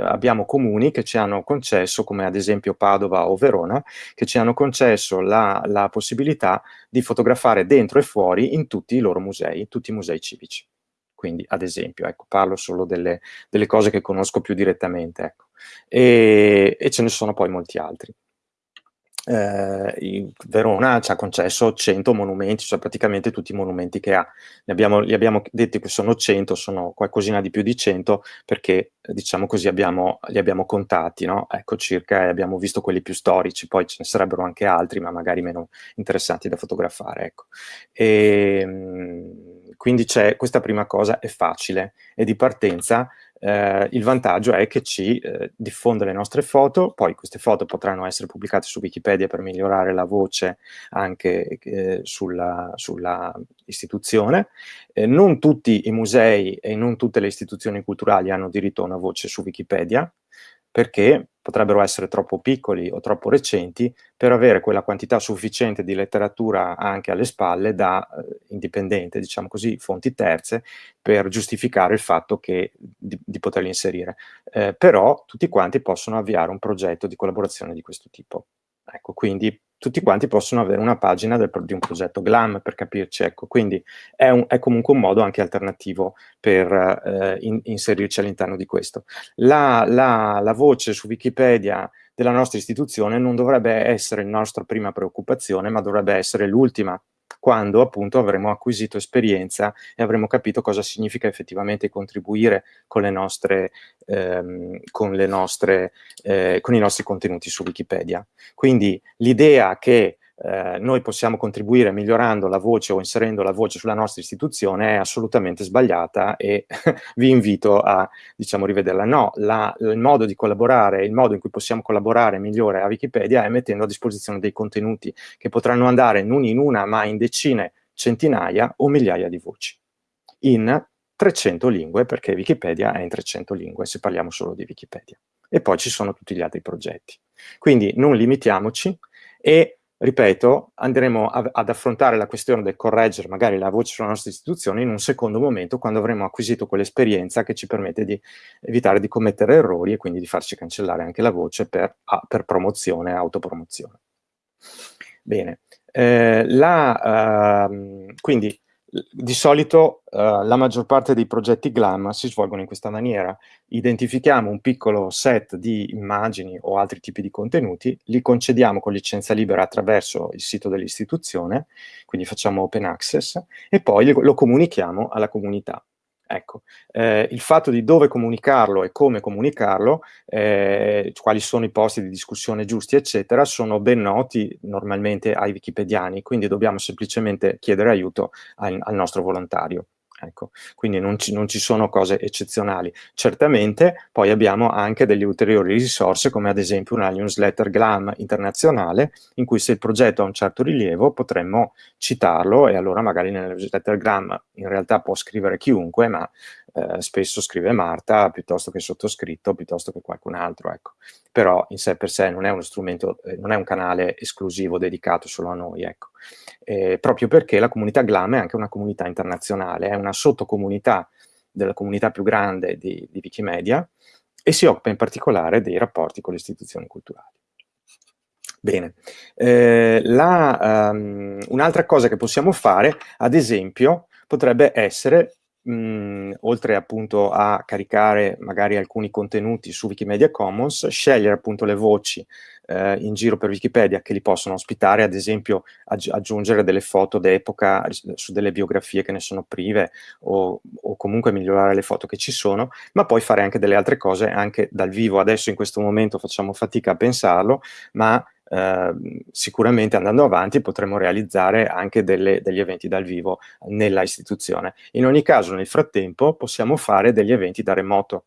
[SPEAKER 2] abbiamo comuni che ci hanno concesso, come ad esempio Padova o Verona, che ci hanno concesso la, la possibilità di fotografare dentro e fuori in tutti i loro musei, tutti i musei civici. Quindi, ad esempio, ecco, parlo solo delle, delle, cose che conosco più direttamente, ecco. e, e ce ne sono poi molti altri eh, Verona ci ha concesso 100 monumenti, cioè praticamente tutti i monumenti che ha. Ne abbiamo, li abbiamo detti che sono 100, sono qualcosina di più di 100, perché diciamo così abbiamo, li abbiamo contati, no? Ecco circa, abbiamo visto quelli più storici, poi ce ne sarebbero anche altri, ma magari meno interessanti da fotografare, ecco. E, ehm, quindi c'è questa prima cosa, è facile, e di partenza eh, il vantaggio è che ci eh, diffonde le nostre foto, poi queste foto potranno essere pubblicate su Wikipedia per migliorare la voce anche eh, sulla, sulla, istituzione. Eh, non tutti i musei e non tutte le istituzioni culturali hanno diritto a una voce su Wikipedia, perché potrebbero essere troppo piccoli o troppo recenti per avere quella quantità sufficiente di letteratura anche alle spalle da eh, indipendente, diciamo così, fonti terze, per giustificare il fatto che, di, di poterli inserire. Eh, però tutti quanti possono avviare un progetto di collaborazione di questo tipo. Ecco, quindi tutti quanti possono avere una pagina del, di un progetto GLAM, per capirci, ecco, quindi è, un, è comunque un modo anche alternativo per eh, in, inserirci all'interno di questo. La, la, la voce su Wikipedia della nostra istituzione non dovrebbe essere la nostra prima preoccupazione, ma dovrebbe essere l'ultima quando appunto avremo acquisito esperienza e avremo capito cosa significa effettivamente contribuire con, le nostre, ehm, con, le nostre, eh, con i nostri contenuti su Wikipedia. Quindi l'idea che eh, noi possiamo contribuire migliorando la voce o inserendo la voce sulla nostra istituzione è assolutamente sbagliata e vi invito a, diciamo, rivederla. No, la, il modo di collaborare, il modo in cui possiamo collaborare migliore a Wikipedia è mettendo a disposizione dei contenuti che potranno andare non in una, ma in decine, centinaia o migliaia di voci, in 300 lingue, perché Wikipedia è in 300 lingue, se parliamo solo di Wikipedia. E poi ci sono tutti gli altri progetti. Quindi non limitiamoci e ripeto, andremo a, ad affrontare la questione del correggere magari la voce sulla nostra istituzione in un secondo momento, quando avremo acquisito quell'esperienza che ci permette di evitare di commettere errori e quindi di farci cancellare anche la voce per, per promozione, autopromozione. Bene, eh, la, uh, quindi di solito uh, la maggior parte dei progetti GLAM si svolgono in questa maniera. Identifichiamo un piccolo set di immagini o altri tipi di contenuti, li concediamo con licenza libera attraverso il sito dell'istituzione, quindi facciamo open access, e poi lo comunichiamo alla comunità. Ecco, eh, il fatto di dove comunicarlo e come comunicarlo, eh, quali sono i posti di discussione giusti, eccetera, sono ben noti normalmente ai wikipediani, quindi dobbiamo semplicemente chiedere aiuto al, al nostro volontario. Ecco, quindi non ci, non ci, sono cose eccezionali. Certamente poi abbiamo anche delle ulteriori risorse, come ad esempio una newsletter GLAM internazionale, in cui se il progetto ha un certo rilievo potremmo citarlo e allora magari nella newsletter GLAM in realtà può scrivere chiunque, ma eh, spesso scrive Marta piuttosto che sottoscritto, piuttosto che qualcun altro, ecco. Però in sé per sé non è uno strumento, eh, non è un canale esclusivo dedicato solo a noi, ecco. Eh, proprio perché la comunità GLAM è anche una comunità internazionale, è una sottocomunità della comunità più grande di, di Wikimedia e si occupa in particolare dei rapporti con le istituzioni culturali. Bene, eh, um, un'altra cosa che possiamo fare, ad esempio, potrebbe essere mh, oltre appunto a caricare magari alcuni contenuti su Wikimedia Commons, scegliere appunto le voci eh, in giro per Wikipedia che li possono ospitare, ad esempio aggi aggiungere delle foto d'epoca su delle biografie che ne sono prive o, o, comunque migliorare le foto che ci sono, ma poi fare anche delle altre cose anche dal vivo. Adesso in questo momento facciamo fatica a pensarlo, ma Ehm, sicuramente andando avanti potremo realizzare anche delle, degli eventi dal vivo nella istituzione. In ogni caso, nel frattempo, possiamo fare degli eventi da remoto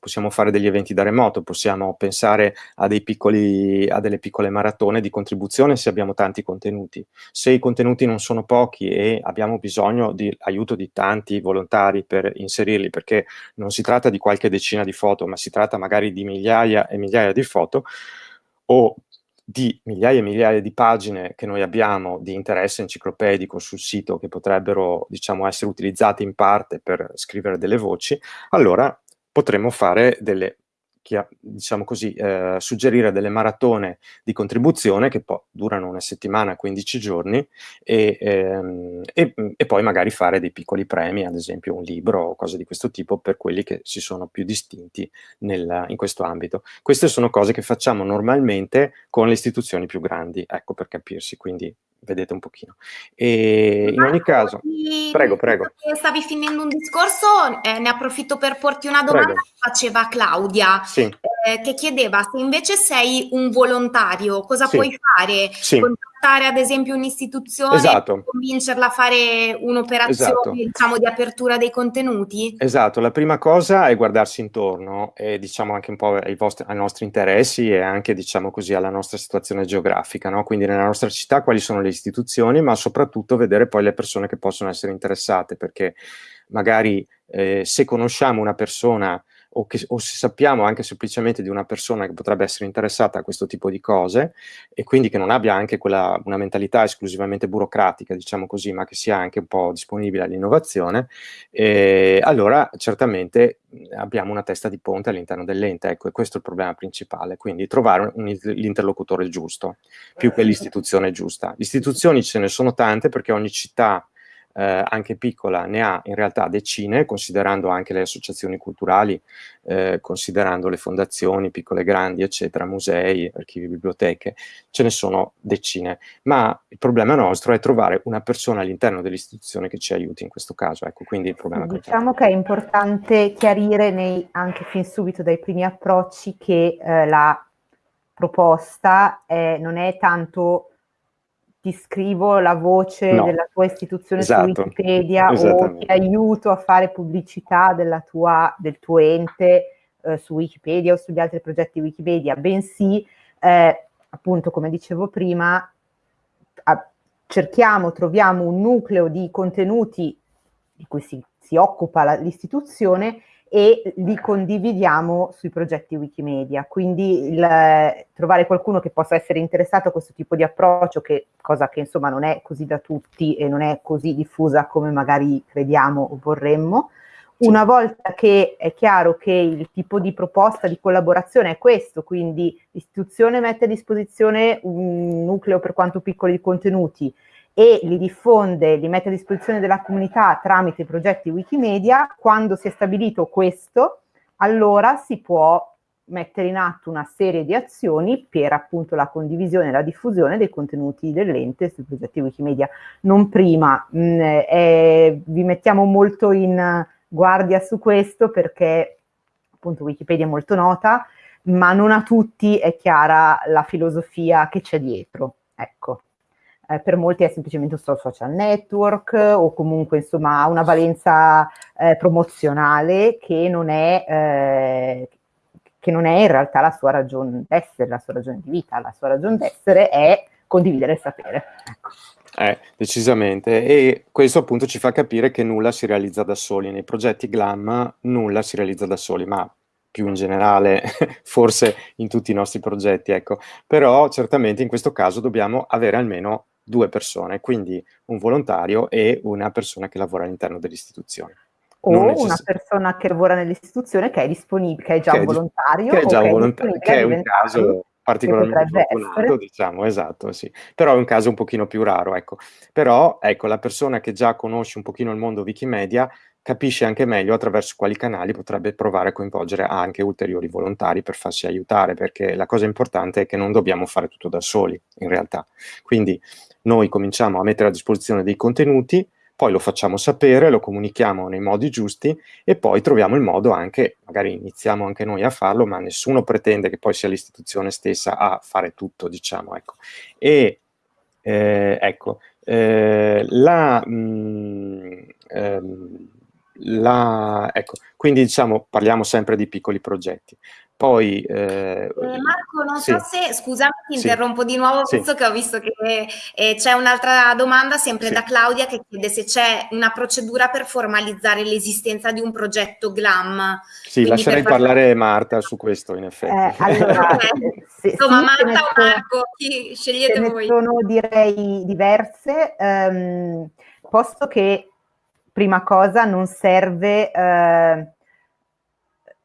[SPEAKER 2] possiamo fare degli eventi da remoto, possiamo pensare a, piccoli, a, delle piccole maratone di contribuzione se abbiamo tanti contenuti. Se i contenuti non sono pochi e abbiamo bisogno di aiuto di tanti volontari per inserirli, perché non si tratta di qualche decina di foto, ma si tratta magari di migliaia e migliaia di foto, o di migliaia e migliaia di pagine che noi abbiamo di interesse enciclopedico sul sito che potrebbero diciamo, essere utilizzate in parte per scrivere delle voci, allora potremmo fare delle diciamo così, eh, suggerire delle maratone di contribuzione che poi durano una settimana, 15 giorni, e, ehm, e, e, poi magari fare dei piccoli premi, ad esempio un libro o cose di questo tipo, per quelli che si sono più distinti nel, in questo ambito. Queste sono cose che facciamo normalmente con le istituzioni più grandi, ecco per capirsi, quindi vedete un pochino. E in ogni caso, prego, prego.
[SPEAKER 3] Stavi finendo un discorso, eh, ne approfitto per porti una domanda prego. che faceva Claudia, sì. eh, che chiedeva se invece sei un volontario, cosa sì. puoi fare? Sì contattare ad esempio un'istituzione esatto. e convincerla a fare un'operazione esatto. diciamo, di apertura dei contenuti?
[SPEAKER 2] Esatto, la prima cosa è guardarsi intorno e diciamo anche un po' ai, vostri, ai nostri interessi e anche diciamo così alla nostra situazione geografica, no? quindi nella nostra città quali sono le istituzioni, ma soprattutto vedere poi le persone che possono essere interessate, perché magari eh, se conosciamo una persona o, che, o se sappiamo anche semplicemente di una persona che potrebbe essere interessata a questo tipo di cose e quindi che non abbia anche quella, una mentalità esclusivamente burocratica, diciamo così, ma che sia anche un po' disponibile all'innovazione, eh, allora certamente abbiamo una testa di ponte all'interno dell'ente, ecco, e questo è il problema principale, quindi trovare l'interlocutore giusto, più che l'istituzione giusta. Le istituzioni ce ne sono tante perché ogni città eh, anche piccola, ne ha in realtà decine, considerando anche le associazioni culturali, eh, considerando le fondazioni, piccole e grandi, eccetera, musei, archivi, biblioteche, ce ne sono decine. Ma il problema nostro è trovare una persona all'interno dell'istituzione che ci aiuti in questo caso. Ecco, quindi il problema
[SPEAKER 1] diciamo che è importante chiarire nei, anche fin subito dai primi approcci che eh, la proposta è, non è tanto ti scrivo la voce no. della tua istituzione esatto. su Wikipedia o ti aiuto a fare pubblicità tua, del tuo ente eh, su Wikipedia o sugli altri progetti Wikipedia, bensì, eh, appunto, come dicevo prima, a, cerchiamo, troviamo un nucleo di contenuti di cui si, si occupa l'istituzione e li condividiamo sui progetti Wikimedia. Quindi il, trovare qualcuno che possa essere interessato a questo tipo di approccio, che, cosa che insomma non è così da tutti e non è così diffusa come magari crediamo o vorremmo. Una volta che è chiaro che il tipo di proposta di collaborazione è questo, quindi l'istituzione mette a disposizione un nucleo per quanto piccoli di contenuti, e li diffonde, li mette a disposizione della comunità tramite i progetti Wikimedia, quando si è stabilito questo, allora si può mettere in atto una serie di azioni per appunto la condivisione e la diffusione dei contenuti dell'ente sui progetti Wikimedia. Non prima, mh, mm, eh, vi mettiamo molto in guardia su questo perché appunto Wikipedia è molto nota, ma non a tutti è chiara la filosofia che c'è dietro. Ecco. Eh, per molti è semplicemente un social network o comunque insomma ha una valenza eh, promozionale che non, è, eh, che non è in realtà la sua ragione d'essere, la sua ragione di vita. La sua ragione d'essere è condividere il sapere. Ecco.
[SPEAKER 2] Eh, decisamente. E questo appunto ci fa capire che nulla si realizza da soli. Nei progetti GLAM nulla si realizza da soli, ma più in generale, forse in tutti i nostri progetti, ecco. Però certamente in questo caso dobbiamo avere almeno due persone, quindi un volontario e una persona che lavora all'interno dell'istituzione.
[SPEAKER 1] O una persona che lavora nell'istituzione che è disponibile, che è già che un volontario.
[SPEAKER 2] Che è già un volontario, che è un caso particolarmente fortunato, diciamo, esatto, sì. Però è un caso un pochino più raro, ecco. Però, ecco, la persona che già conosce un pochino il mondo Wikimedia capisce anche meglio attraverso quali canali potrebbe provare a coinvolgere anche ulteriori volontari per farsi aiutare, perché la cosa importante è che non dobbiamo fare tutto da soli, in realtà. Quindi noi cominciamo a mettere a disposizione dei contenuti, poi lo facciamo sapere, lo comunichiamo nei modi giusti e poi troviamo il modo anche, magari iniziamo anche noi a farlo, ma nessuno pretende che poi sia l'istituzione stessa a fare tutto, diciamo, ecco. E, eh, ecco, eh, la, mh, mm, ehm, la, ecco, quindi diciamo parliamo sempre di piccoli progetti. Poi,
[SPEAKER 3] eh, eh, Marco, non sì. so se, scusami, ti sì. interrompo di nuovo, sì. visto che ho visto che eh, c'è un'altra domanda sempre da Claudia che chiede se c'è una procedura per formalizzare l'esistenza di un progetto GLAM.
[SPEAKER 2] Sì, lascerei per parlare Marta su questo, in effetti. Eh,
[SPEAKER 3] allora, se, Insomma, Marta o Marco, chi scegliete voi?
[SPEAKER 1] sono direi diverse, um, posto che prima cosa non serve eh,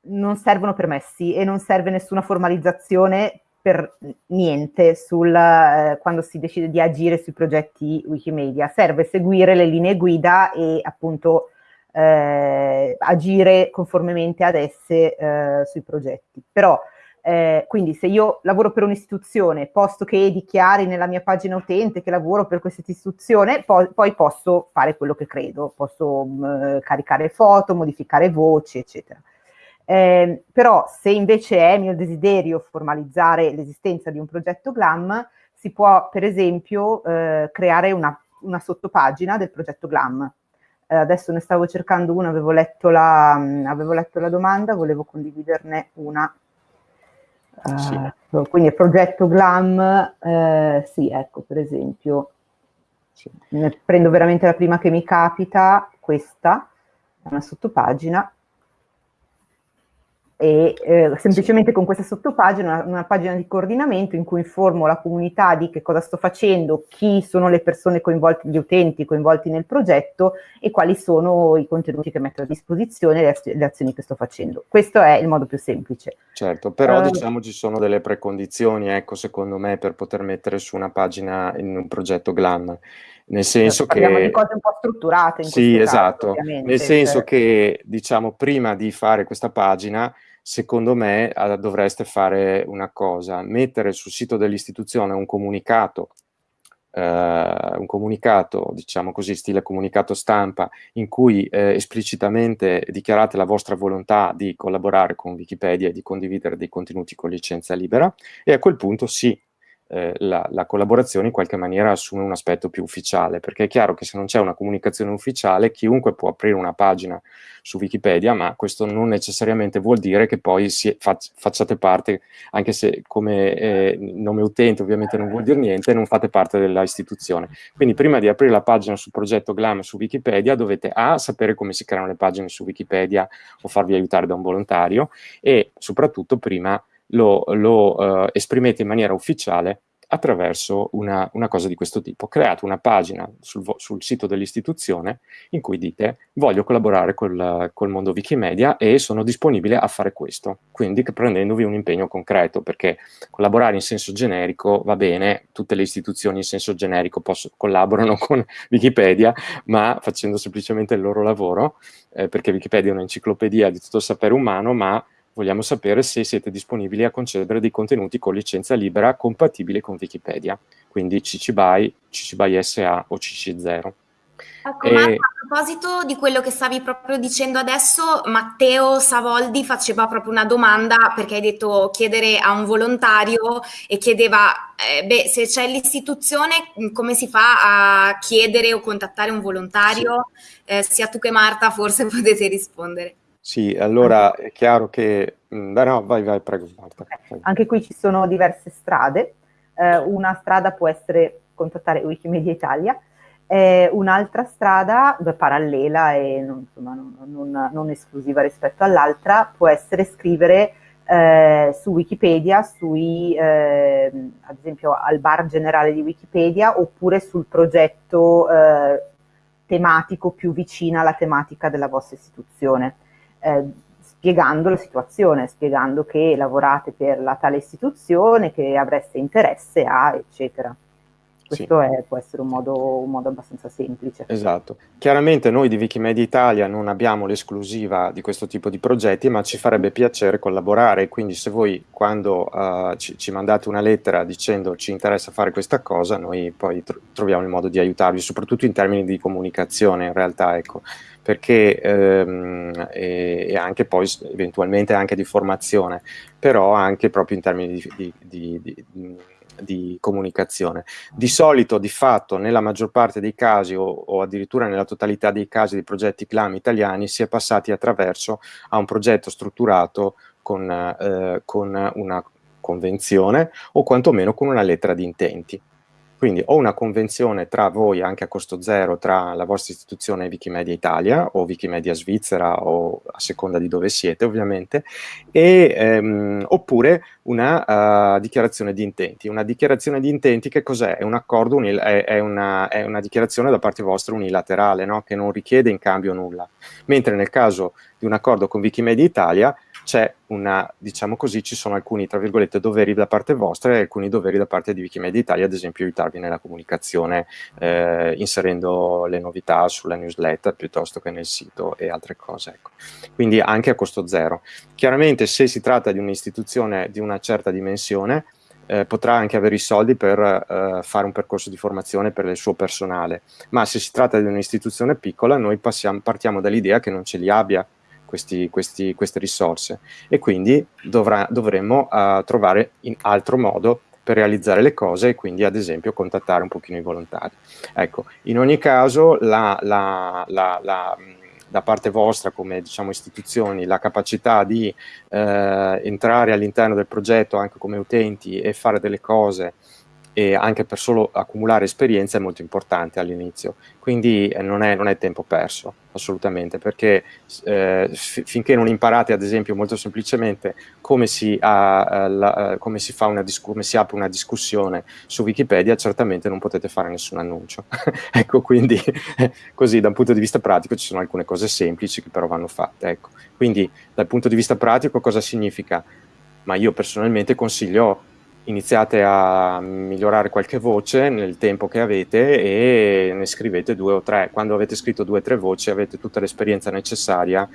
[SPEAKER 1] non servono permessi e non serve nessuna formalizzazione per niente sul, eh, quando si decide di agire sui progetti Wikimedia. Serve seguire le linee guida e appunto eh, agire conformemente ad esse eh, sui progetti. Però, eh, quindi se io lavoro per un'istituzione, posto che dichiari nella mia pagina utente che lavoro per questa istituzione, poi, poi posso fare quello che credo, posso mh, caricare foto, modificare voci, eccetera. Eh, però se invece è mio desiderio formalizzare l'esistenza di un progetto GLAM, si può per esempio eh, creare una, una, sottopagina del progetto GLAM. Eh, adesso ne stavo cercando una, avevo letto la, mh, avevo letto la domanda, volevo condividerne una. Sì. Uh, quindi il progetto GLAM, eh, sì, ecco, per esempio, sì, prendo veramente la prima che mi capita, questa, è una sottopagina, e eh, semplicemente con questa sottopagina, una, una, pagina di coordinamento in cui informo la comunità di che cosa sto facendo, chi sono le persone coinvolte, gli utenti coinvolti nel progetto e quali sono i contenuti che metto a disposizione e le, le azioni che sto facendo. Questo è il modo più semplice.
[SPEAKER 2] Certo, però uh, diciamo ci sono delle precondizioni, ecco, secondo me, per poter mettere su una pagina in un progetto GLAM nel senso
[SPEAKER 1] Parliamo
[SPEAKER 2] che...
[SPEAKER 1] di cose un po' strutturate. In
[SPEAKER 2] sì, esatto, caso, nel senso cioè... che, diciamo, prima di fare questa pagina, secondo me uh, dovreste fare una cosa, mettere sul sito dell'istituzione un comunicato, uh, un comunicato, diciamo così, stile comunicato stampa, in cui uh, esplicitamente dichiarate la vostra volontà di collaborare con Wikipedia e di condividere dei contenuti con licenza libera, e a quel punto sì, eh, la, la, collaborazione in qualche maniera assume un aspetto più ufficiale, perché è chiaro che se non c'è una comunicazione ufficiale chiunque può aprire una pagina su Wikipedia, ma questo non necessariamente vuol dire che poi si, fac, facciate parte, anche se come eh, nome utente ovviamente non vuol dire niente, non fate parte della istituzione. Quindi prima di aprire la pagina sul progetto GLAM su Wikipedia dovete A, sapere come si creano le pagine su Wikipedia o farvi aiutare da un volontario e soprattutto prima lo, lo uh, esprimete in maniera ufficiale attraverso una, una, cosa di questo tipo. Create una pagina sul, sul sito dell'istituzione in cui dite voglio collaborare col, col, mondo Wikimedia e sono disponibile a fare questo, quindi prendendovi un impegno concreto, perché collaborare in senso generico va bene, tutte le istituzioni in senso generico posso, collaborano con Wikipedia, ma facendo semplicemente il loro lavoro, eh, perché Wikipedia è un'enciclopedia di tutto il sapere umano, ma vogliamo sapere se siete disponibili a concedere dei contenuti con licenza libera compatibili con Wikipedia, quindi CC BY, CC BY SA o CC0.
[SPEAKER 3] Ecco, e... A proposito di quello che stavi proprio dicendo adesso, Matteo Savoldi faceva proprio una domanda perché hai detto chiedere a un volontario e chiedeva, eh, beh, se c'è l'istituzione, come si fa a chiedere o contattare un volontario? Sì. Eh, sia tu che Marta forse potete rispondere.
[SPEAKER 2] Sì, allora è chiaro che... Mm, no, vai, vai, prego Marta.
[SPEAKER 1] Anche qui ci sono diverse strade. Eh, una strada può essere contattare Wikimedia Italia, eh, un'altra strada parallela e non, insomma, non, non, non esclusiva rispetto all'altra può essere scrivere eh, su Wikipedia, sui, eh, ad esempio al bar generale di Wikipedia oppure sul progetto eh, tematico più vicino alla tematica della vostra istituzione, eh, spiegando la situazione, spiegando che lavorate per la tale istituzione, che avreste interesse a, eccetera. Questo sì. è, può essere un modo, un modo, abbastanza semplice.
[SPEAKER 2] Esatto. Chiaramente noi di Wikimedia Italia non abbiamo l'esclusiva di questo tipo di progetti, ma ci farebbe piacere collaborare, quindi se voi quando uh, ci, ci, mandate una lettera dicendo ci interessa fare questa cosa, noi poi tro troviamo il modo di aiutarvi, soprattutto in termini di comunicazione in realtà, ecco, perché ehm, e, e, anche poi eventualmente anche di formazione, però anche proprio in termini di, di, di, di comunicazione. Di solito, di fatto, nella maggior parte dei casi o, o addirittura nella totalità dei casi di progetti CLAM italiani si è passati attraverso a un progetto strutturato con, eh, con una convenzione o quantomeno con una lettera di intenti. Quindi o una convenzione tra voi anche a costo zero tra la vostra istituzione Wikimedia Italia o Wikimedia Svizzera o a seconda di dove siete ovviamente, e, ehm, oppure una uh, dichiarazione di intenti. Una dichiarazione di intenti che cos'è? È un accordo, è, è, una, è, una, dichiarazione da parte vostra unilaterale no? che non richiede in cambio nulla. Mentre nel caso di un accordo con Wikimedia Italia c'è una, diciamo così, ci sono alcuni, tra virgolette, doveri da parte vostra e alcuni doveri da parte di Wikimedia Italia, ad esempio aiutarvi nella comunicazione, eh, inserendo le novità sulla newsletter piuttosto che nel sito e altre cose. Ecco. Quindi anche a costo zero. Chiaramente se si tratta di un'istituzione di una certa dimensione, eh, potrà anche avere i soldi per eh, fare un percorso di formazione per il suo personale, ma se si tratta di un'istituzione piccola noi passiamo, partiamo dall'idea che non ce li abbia questi, questi, queste risorse e quindi dovrà, dovremmo uh, trovare in altro modo per realizzare le cose e quindi ad esempio contattare un pochino i volontari. Ecco, in ogni caso la, la, la, la da parte vostra come diciamo, istituzioni la capacità di eh, entrare all'interno del progetto anche come utenti e fare delle cose e anche per solo accumulare esperienza è molto importante all'inizio, quindi eh, non è, non è, tempo perso assolutamente, perché eh, finché non imparate ad esempio molto semplicemente come si, ha, eh, la, eh, come si, come si apre una discussione su Wikipedia, certamente non potete fare nessun annuncio. ecco, quindi così da un punto di vista pratico ci sono alcune cose semplici che però vanno fatte. Ecco. Quindi dal punto di vista pratico cosa significa? Ma io personalmente consiglio iniziate a migliorare qualche voce nel tempo che avete e ne scrivete due o tre. Quando avete scritto due o tre voci avete tutta l'esperienza necessaria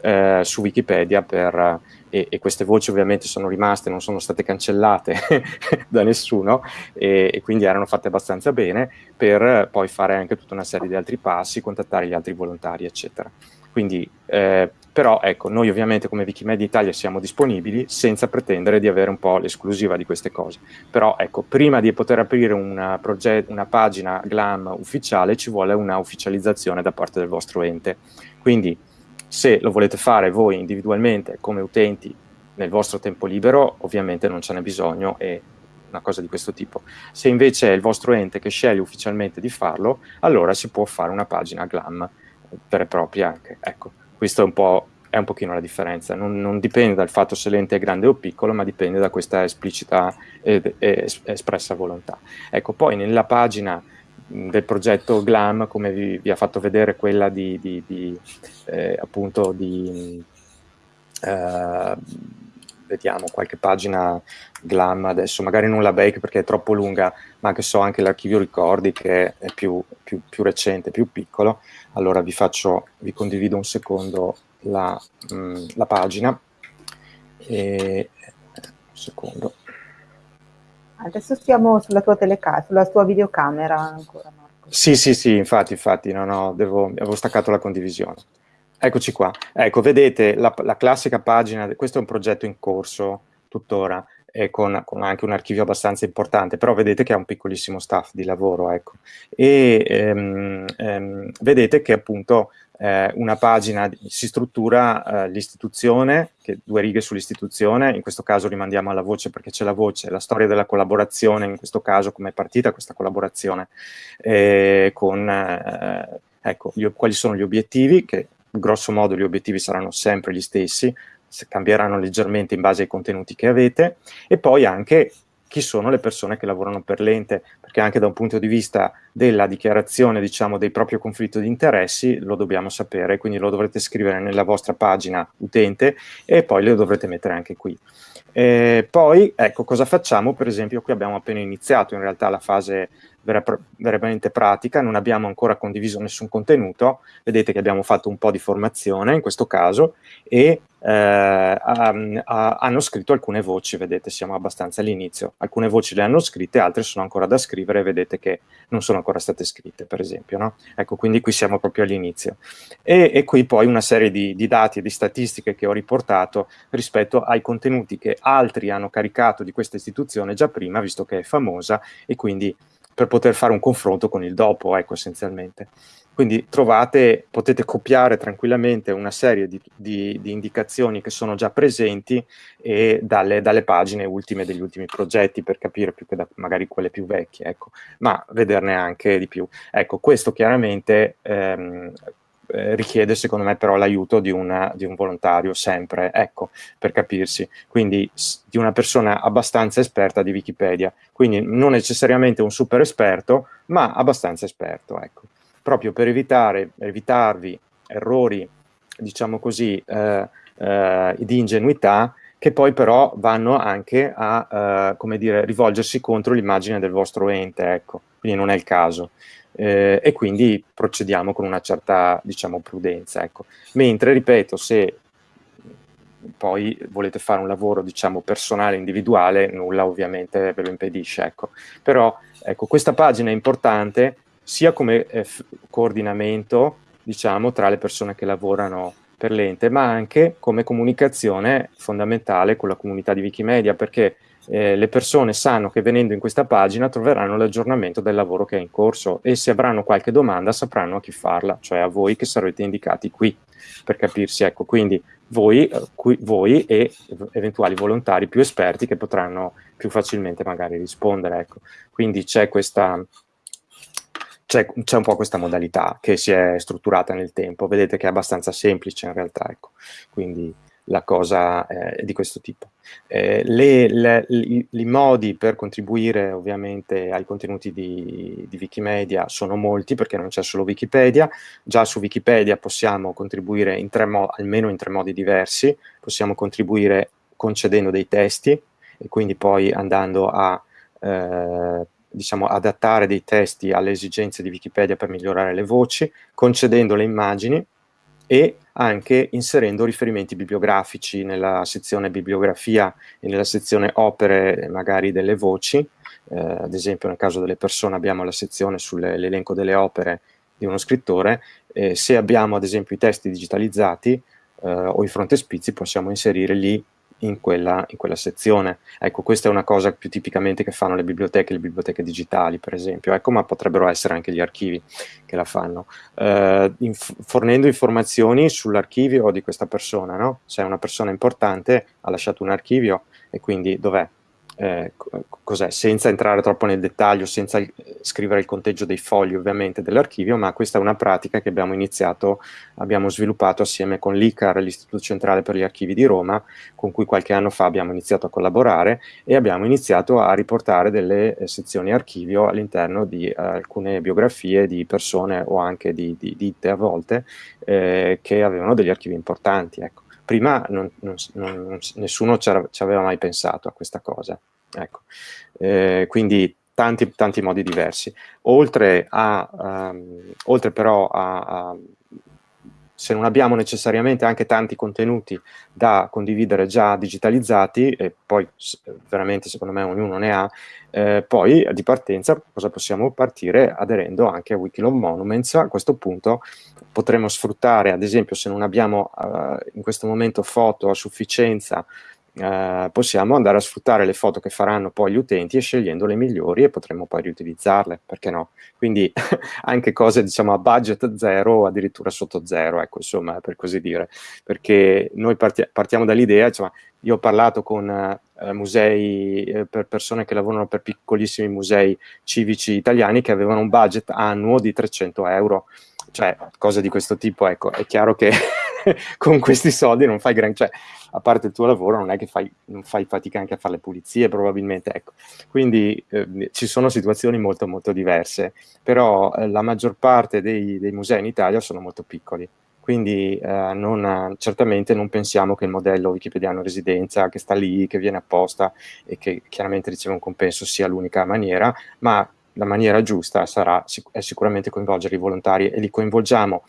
[SPEAKER 2] eh, su Wikipedia per, e, e, queste voci ovviamente sono rimaste, non sono state cancellate da nessuno e, e, quindi erano fatte abbastanza bene per poi fare anche tutta una serie di altri passi, contattare gli altri volontari eccetera. Quindi eh, però ecco, noi ovviamente come Wikimedia Italia siamo disponibili senza pretendere di avere un po' l'esclusiva di queste cose. Però ecco, prima di poter aprire una, una pagina GLAM ufficiale ci vuole una ufficializzazione da parte del vostro ente. Quindi se lo volete fare voi individualmente come utenti nel vostro tempo libero, ovviamente non ce n'è bisogno e una cosa di questo tipo. Se invece è il vostro ente che sceglie ufficialmente di farlo, allora si può fare una pagina GLAM vera e propria anche. Ecco. Questo è un po' è un pochino la differenza, non, non, dipende dal fatto se l'ente è grande o piccolo, ma dipende da questa esplicita ed, ed espressa volontà. Ecco, poi nella pagina del progetto GLAM, come vi, vi ha fatto vedere quella di, di, di eh, appunto di, eh, vediamo qualche pagina GLAM adesso, magari non la bake perché è troppo lunga, ma anche so anche l'archivio ricordi che è più, più, più recente, più piccolo, allora vi faccio, vi condivido un secondo la, mh, mm, la pagina. E, un secondo.
[SPEAKER 1] Adesso siamo sulla tua telecamera, sulla tua videocamera ancora Marco.
[SPEAKER 2] Sì, sì, sì, infatti, infatti, no, no, devo, avevo staccato la condivisione. Eccoci qua. Ecco, vedete la, la classica pagina, questo è un progetto in corso tuttora, e con, con, anche un archivio abbastanza importante, però vedete che ha un piccolissimo staff di lavoro, ecco. E ehm, ehm, vedete che appunto eh, una pagina si struttura eh, l'istituzione, due righe sull'istituzione, in questo caso rimandiamo alla voce perché c'è la voce, la storia della collaborazione, in questo caso come è partita questa collaborazione, eh, con eh, ecco, gli, quali sono gli obiettivi, che grosso modo gli obiettivi saranno sempre gli stessi, cambieranno leggermente in base ai contenuti che avete, e poi anche chi sono le persone che lavorano per l'ente, perché anche da un punto di vista della dichiarazione, diciamo, del proprio conflitto di interessi, lo dobbiamo sapere, quindi lo dovrete scrivere nella vostra pagina utente e poi lo dovrete mettere anche qui. E poi, ecco, cosa facciamo? Per esempio, qui abbiamo appena iniziato in realtà la fase veramente pratica, non abbiamo ancora condiviso nessun contenuto, vedete che abbiamo fatto un po' di formazione in questo caso e eh, hanno scritto alcune voci, vedete siamo abbastanza all'inizio, alcune voci le hanno scritte, altre sono ancora da scrivere, vedete che non sono ancora state scritte per esempio, no? ecco quindi qui siamo proprio all'inizio e, e, qui poi una serie di, di dati e di statistiche che ho riportato rispetto ai contenuti che altri hanno caricato di questa istituzione già prima, visto che è famosa e quindi per poter fare un confronto con il dopo, ecco, essenzialmente. Quindi trovate, potete copiare tranquillamente una serie di, di, di indicazioni che sono già presenti e dalle, dalle, pagine ultime degli ultimi progetti per capire più che da magari quelle più vecchie, ecco, ma vederne anche di più. Ecco, questo chiaramente ehm, eh, richiede secondo me però l'aiuto di, di, un volontario sempre, ecco, per capirsi, quindi di una persona abbastanza esperta di Wikipedia, quindi non necessariamente un super esperto, ma abbastanza esperto, ecco, proprio per evitare, evitarvi errori, diciamo così, eh, eh, di ingenuità, che poi però vanno anche a, eh, come dire, rivolgersi contro l'immagine del vostro ente, ecco, quindi non è il caso eh, e quindi procediamo con una certa, diciamo, prudenza. Ecco. Mentre, ripeto, se poi volete fare un lavoro, diciamo, personale, individuale, nulla ovviamente ve lo impedisce, ecco. Però, ecco, questa pagina è importante sia come eh, coordinamento, diciamo, tra le persone che lavorano per l'ente, ma anche come comunicazione fondamentale con la comunità di Wikimedia, perché eh, le persone sanno che venendo in questa pagina troveranno l'aggiornamento del lavoro che è in corso e se avranno qualche domanda sapranno a chi farla, cioè a voi che sarete indicati qui per capirsi. Ecco, quindi voi, eh, qui, voi e eventuali volontari più esperti che potranno più facilmente magari rispondere. Ecco. Quindi c'è questa, c'è, un po' questa modalità che si è strutturata nel tempo, vedete che è abbastanza semplice in realtà, ecco. quindi la cosa eh, di questo tipo. Eh, le, le, i, modi per contribuire ovviamente ai contenuti di, di Wikimedia sono molti perché non c'è solo Wikipedia, già su Wikipedia possiamo contribuire in almeno in tre modi diversi, possiamo contribuire concedendo dei testi e quindi poi andando a eh, diciamo, adattare dei testi alle esigenze di Wikipedia per migliorare le voci, concedendo le immagini e anche inserendo riferimenti bibliografici nella sezione bibliografia e nella sezione opere magari delle voci, eh, ad esempio nel caso delle persone abbiamo la sezione sull'elenco delle opere di uno scrittore, eh, se abbiamo ad esempio i testi digitalizzati eh, o i frontespizi possiamo inserire lì in quella, in quella, sezione. Ecco, questa è una cosa più tipicamente che fanno le biblioteche, le biblioteche digitali, per esempio, ecco, ma potrebbero essere anche gli archivi che la fanno, eh, inf fornendo informazioni sull'archivio di questa persona, no? Se è una persona importante, ha lasciato un archivio e quindi dov'è? Eh, cos'è, senza entrare troppo nel dettaglio, senza scrivere il conteggio dei fogli ovviamente dell'archivio, ma questa è una pratica che abbiamo iniziato, abbiamo sviluppato assieme con l'ICAR, l'Istituto Centrale per gli Archivi di Roma, con cui qualche anno fa abbiamo iniziato a collaborare e abbiamo iniziato a riportare delle eh, sezioni archivio all'interno di eh, alcune biografie di persone o anche di, di ditte a volte eh, che avevano degli archivi importanti. Ecco prima non, non, non, nessuno ci aveva mai pensato a questa cosa. Ecco. Eh, quindi tanti, tanti modi diversi. Oltre, a, um, oltre però a, a se non abbiamo necessariamente anche tanti contenuti da condividere già digitalizzati, e poi veramente secondo me ognuno ne ha, eh, poi di partenza cosa possiamo partire aderendo anche a Wikilove Monuments, a questo punto potremo sfruttare ad esempio se non abbiamo eh, in questo momento foto a sufficienza eh, possiamo andare a sfruttare le foto che faranno poi gli utenti e scegliendo le migliori e potremo poi riutilizzarle, perché no? Quindi anche cose diciamo a budget zero o addirittura sotto zero, ecco insomma per così dire, perché noi parti partiamo dall'idea, insomma io ho parlato con eh, musei, eh, per persone che lavorano per piccolissimi musei civici italiani che avevano un budget annuo di 300 euro, cioè cose di questo tipo, ecco, è chiaro che con questi soldi non fai gran... Cioè, a parte il tuo lavoro non è che fai, non fai fatica anche a fare le pulizie probabilmente, ecco. Quindi eh, ci sono situazioni molto molto diverse, però eh, la maggior parte dei, dei, musei in Italia sono molto piccoli, quindi eh, non, certamente non pensiamo che il modello wikipediano residenza che sta lì, che viene apposta e che chiaramente riceve un compenso sia l'unica maniera, ma la maniera giusta sarà è sicuramente coinvolgere i volontari e li coinvolgiamo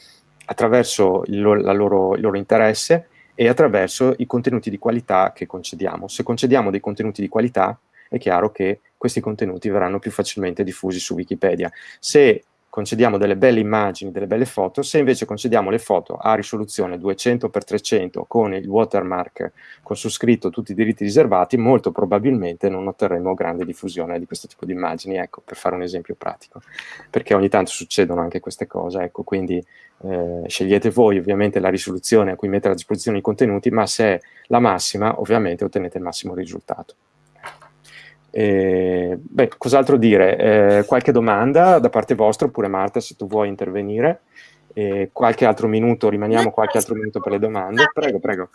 [SPEAKER 2] attraverso il loro, il loro interesse e attraverso i contenuti di qualità che concediamo. Se concediamo dei contenuti di qualità, è chiaro che questi contenuti verranno più facilmente diffusi su Wikipedia. Se concediamo delle belle immagini, delle belle foto, se invece concediamo le foto a risoluzione 200x300 con il watermark, con su scritto tutti i diritti riservati, molto probabilmente non otterremo grande diffusione di questo tipo di immagini, ecco, per fare un esempio pratico, perché ogni tanto succedono anche queste cose, ecco, quindi eh, scegliete voi ovviamente la risoluzione a cui mettere a disposizione i contenuti, ma se è la massima, ovviamente ottenete il massimo risultato. Eh, beh, cos'altro dire? Eh, qualche domanda da parte vostra, oppure Marta, se tu vuoi intervenire. Eh, qualche altro minuto, rimaniamo qualche altro minuto per le domande. Prego, prego.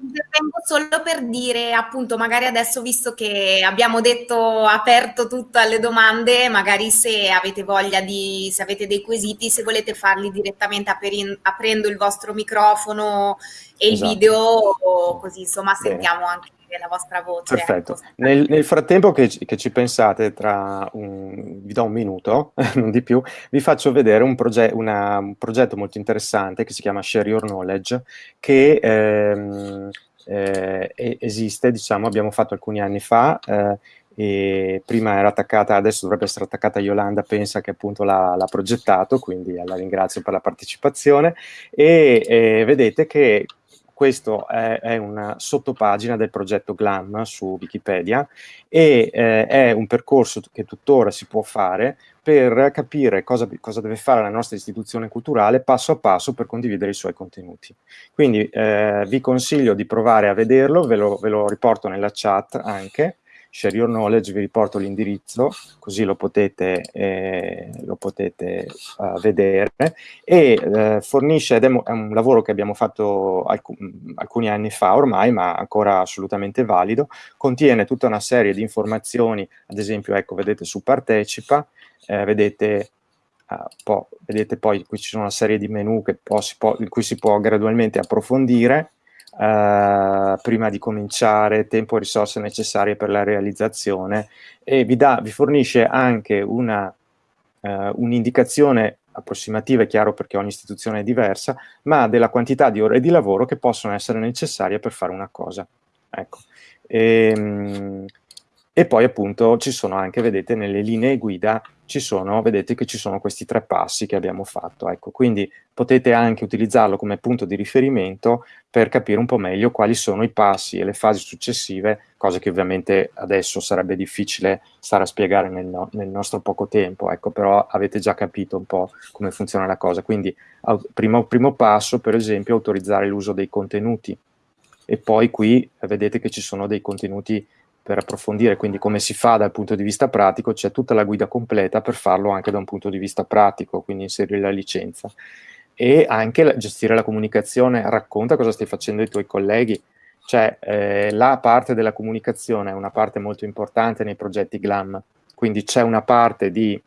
[SPEAKER 3] Intervengo solo per dire, appunto, magari adesso visto che abbiamo detto aperto tutto alle domande, magari se avete voglia di, se avete dei quesiti, se volete farli direttamente aperin, aprendo il vostro microfono e esatto. il video, così insomma sentiamo Bene. anche la vostra voce.
[SPEAKER 2] Perfetto. Ecco. Nel, nel, frattempo che, che, ci pensate, tra un, vi do un minuto, non di più, vi faccio vedere un, proge una, un, progetto molto interessante che si chiama Share Your Knowledge, che ehm, eh, esiste, diciamo, abbiamo fatto alcuni anni fa, eh, e prima era attaccata, adesso dovrebbe essere attaccata Yolanda, pensa che appunto l'ha progettato, quindi la ringrazio per la partecipazione, e, e vedete che questo è, è, una sottopagina del progetto GLAM su Wikipedia e eh, è un percorso che tuttora si può fare per capire cosa, cosa, deve fare la nostra istituzione culturale passo a passo per condividere i suoi contenuti. Quindi eh, vi consiglio di provare a vederlo, ve lo, ve lo riporto nella chat anche, Share Your Knowledge, vi riporto l'indirizzo, così lo potete, eh, lo potete uh, vedere, e eh, fornisce, ed è, è, un lavoro che abbiamo fatto alc alcuni anni fa ormai, ma ancora assolutamente valido, contiene tutta una serie di informazioni, ad esempio, ecco, vedete su Partecipa, eh, vedete Uh, po vedete poi qui ci sono una serie di menu che si in cui si può gradualmente approfondire, Uh, prima di cominciare, tempo e risorse necessarie per la realizzazione e vi, dà, vi fornisce anche uh, un'indicazione uh, un approssimativa, è chiaro perché ogni istituzione è diversa, ma della quantità di ore di lavoro che possono essere necessarie per fare una cosa. Ecco. E, um, e poi appunto ci sono anche, vedete, nelle linee guida ci sono, vedete che ci sono questi tre passi che abbiamo fatto. Ecco, quindi potete anche utilizzarlo come punto di riferimento per capire un po' meglio quali sono i passi e le fasi successive, cose che ovviamente adesso sarebbe difficile stare a spiegare nel, no, nel nostro poco tempo, ecco, però avete già capito un po' come funziona la cosa. Quindi primo, primo passo, per esempio, autorizzare l'uso dei contenuti e poi qui vedete che ci sono dei contenuti per approfondire quindi come si fa dal punto di vista pratico, c'è tutta la guida completa per farlo anche da un punto di vista pratico, quindi inserire la licenza. E anche gestire la comunicazione, racconta cosa stai facendo ai tuoi colleghi, cioè eh, la parte della comunicazione è una parte molto importante nei progetti GLAM, quindi c'è una parte di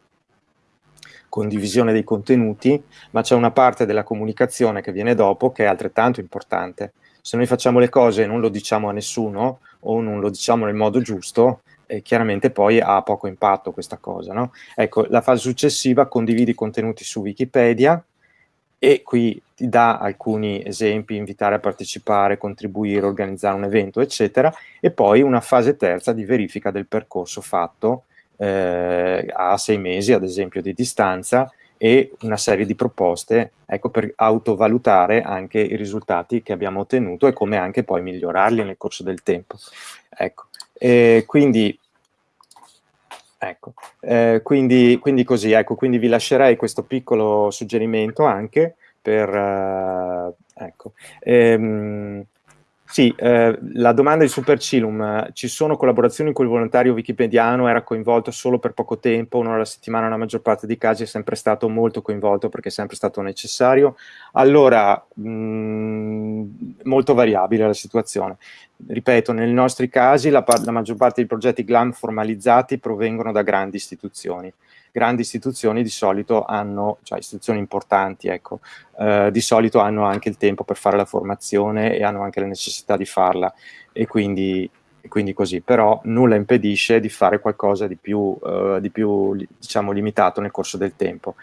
[SPEAKER 2] condivisione dei contenuti, ma c'è una parte della comunicazione che viene dopo che è altrettanto importante. Se noi facciamo le cose e non lo diciamo a nessuno, o non lo diciamo nel modo giusto, eh, chiaramente poi ha poco impatto questa cosa. No? Ecco, la fase successiva condividi contenuti su Wikipedia e qui ti dà alcuni esempi, invitare a partecipare, contribuire, organizzare un evento, eccetera, e poi una fase terza di verifica del percorso fatto eh, a sei mesi, ad esempio, di distanza, e una serie di proposte ecco, per autovalutare anche i risultati che abbiamo ottenuto e come anche poi migliorarli nel corso del tempo. Ecco. Quindi, ecco. Eh, quindi, quindi, così, ecco, quindi vi lascerei questo piccolo suggerimento anche per... Uh, ecco. Ehm, sì, eh, la domanda di Supercilum, ci sono collaborazioni con il volontario wikipediano, era coinvolto solo per poco tempo, un'ora alla settimana, nella maggior parte dei casi è sempre stato molto coinvolto perché è sempre stato necessario. Allora, mh, mm, molto variabile la situazione. Ripeto, nei nostri casi la, la maggior parte dei progetti GLAM formalizzati provengono da grandi istituzioni grandi istituzioni di solito hanno, cioè istituzioni importanti, ecco, eh, di solito hanno anche il tempo per fare la formazione e hanno anche la necessità di farla e quindi, quindi così, però nulla impedisce di fare qualcosa di più, eh, di più diciamo, limitato nel corso del tempo.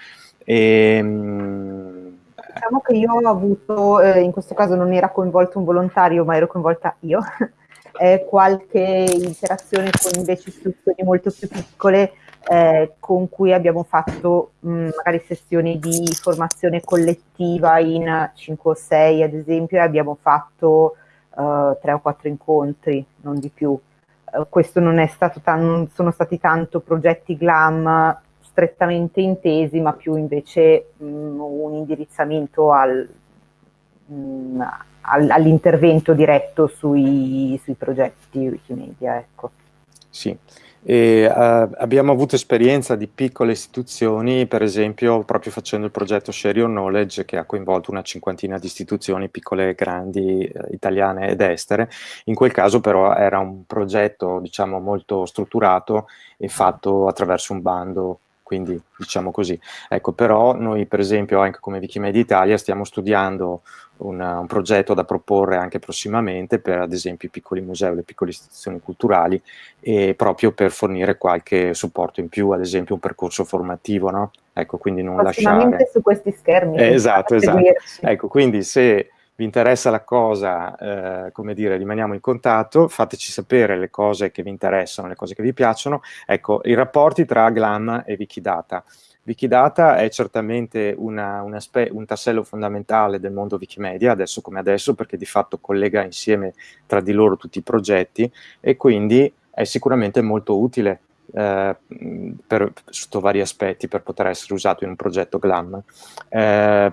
[SPEAKER 2] E,
[SPEAKER 1] ehm, diciamo che io ho avuto, eh, in questo caso non era coinvolto un volontario, ma ero coinvolta io, eh, qualche interazione con invece istituzioni molto più piccole eh, con cui abbiamo fatto mh, magari sessioni di formazione collettiva in 5 o 6 ad esempio e abbiamo fatto uh, 3 o 4 incontri, non di più. Uh, questo non, è stato non sono stati tanto progetti GLAM strettamente intesi, ma più invece mh, un indirizzamento al, mh, al, all'intervento diretto sui, sui progetti Wikimedia. Ecco.
[SPEAKER 2] Sì, e, uh, abbiamo avuto esperienza di piccole istituzioni, per esempio proprio facendo il progetto Share Your Knowledge che ha coinvolto una cinquantina di istituzioni piccole e grandi, eh, italiane ed estere. In quel caso però era un progetto diciamo molto strutturato e fatto attraverso un bando quindi diciamo così. Ecco, però noi per esempio anche come Wikimedia Italia stiamo studiando una, un progetto da proporre anche prossimamente per ad esempio i piccoli musei, le piccole istituzioni culturali e proprio per fornire qualche supporto in più, ad esempio un percorso formativo, no? Ecco, quindi non lasciare...
[SPEAKER 1] su questi schermi.
[SPEAKER 2] Eh, esatto, esatto. Ecco, quindi se vi interessa la cosa, eh, come dire, rimaniamo in contatto, fateci sapere le cose che vi interessano, le cose che vi piacciono. Ecco, i rapporti tra Glam e Wikidata. Wikidata è certamente una, una un tassello fondamentale del mondo Wikimedia, adesso come adesso, perché di fatto collega insieme tra di loro tutti i progetti e quindi è sicuramente molto utile eh, per, sotto vari aspetti per poter essere usato in un progetto GLAM. Eh,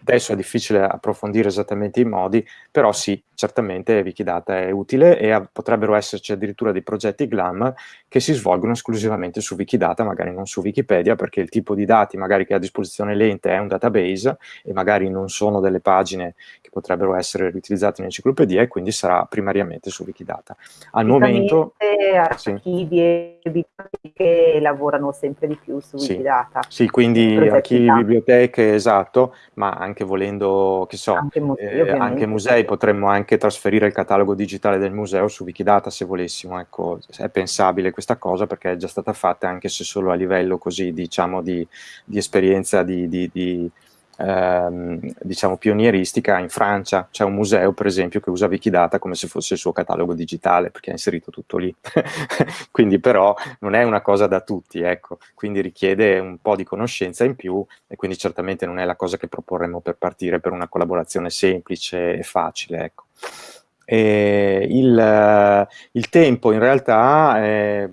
[SPEAKER 2] Adesso è difficile approfondire esattamente i modi, però sì, certamente Wikidata è utile e potrebbero esserci addirittura dei progetti GLAM che si svolgono esclusivamente su Wikidata, magari non su Wikipedia, perché il tipo di dati magari che ha a disposizione l'ente è un database e magari non sono delle pagine che potrebbero essere riutilizzate in enciclopedia e quindi sarà primariamente su Wikidata. Al momento...
[SPEAKER 1] archivi sì. e biblioteche lavorano sempre di più su Wikidata.
[SPEAKER 2] Sì, sì quindi archivi, biblioteche, esatto, ma anche volendo, che so, anche musei, eh, anche musei potremmo anche trasferire il catalogo digitale del museo su Wikidata se volessimo, ecco, è pensabile questa cosa perché è già stata fatta anche se solo a livello così, diciamo, di, di esperienza di, di, di ehm, diciamo pionieristica. In Francia c'è un museo per esempio che usa Wikidata come se fosse il suo catalogo digitale perché ha inserito tutto lì. Quindi però non è una cosa da tutti ecco. Quindi richiede un po' di conoscenza in più e quindi certamente non è la cosa che proporremo per partire per una collaborazione semplice e facile ecco. Il, il tempo in realtà è,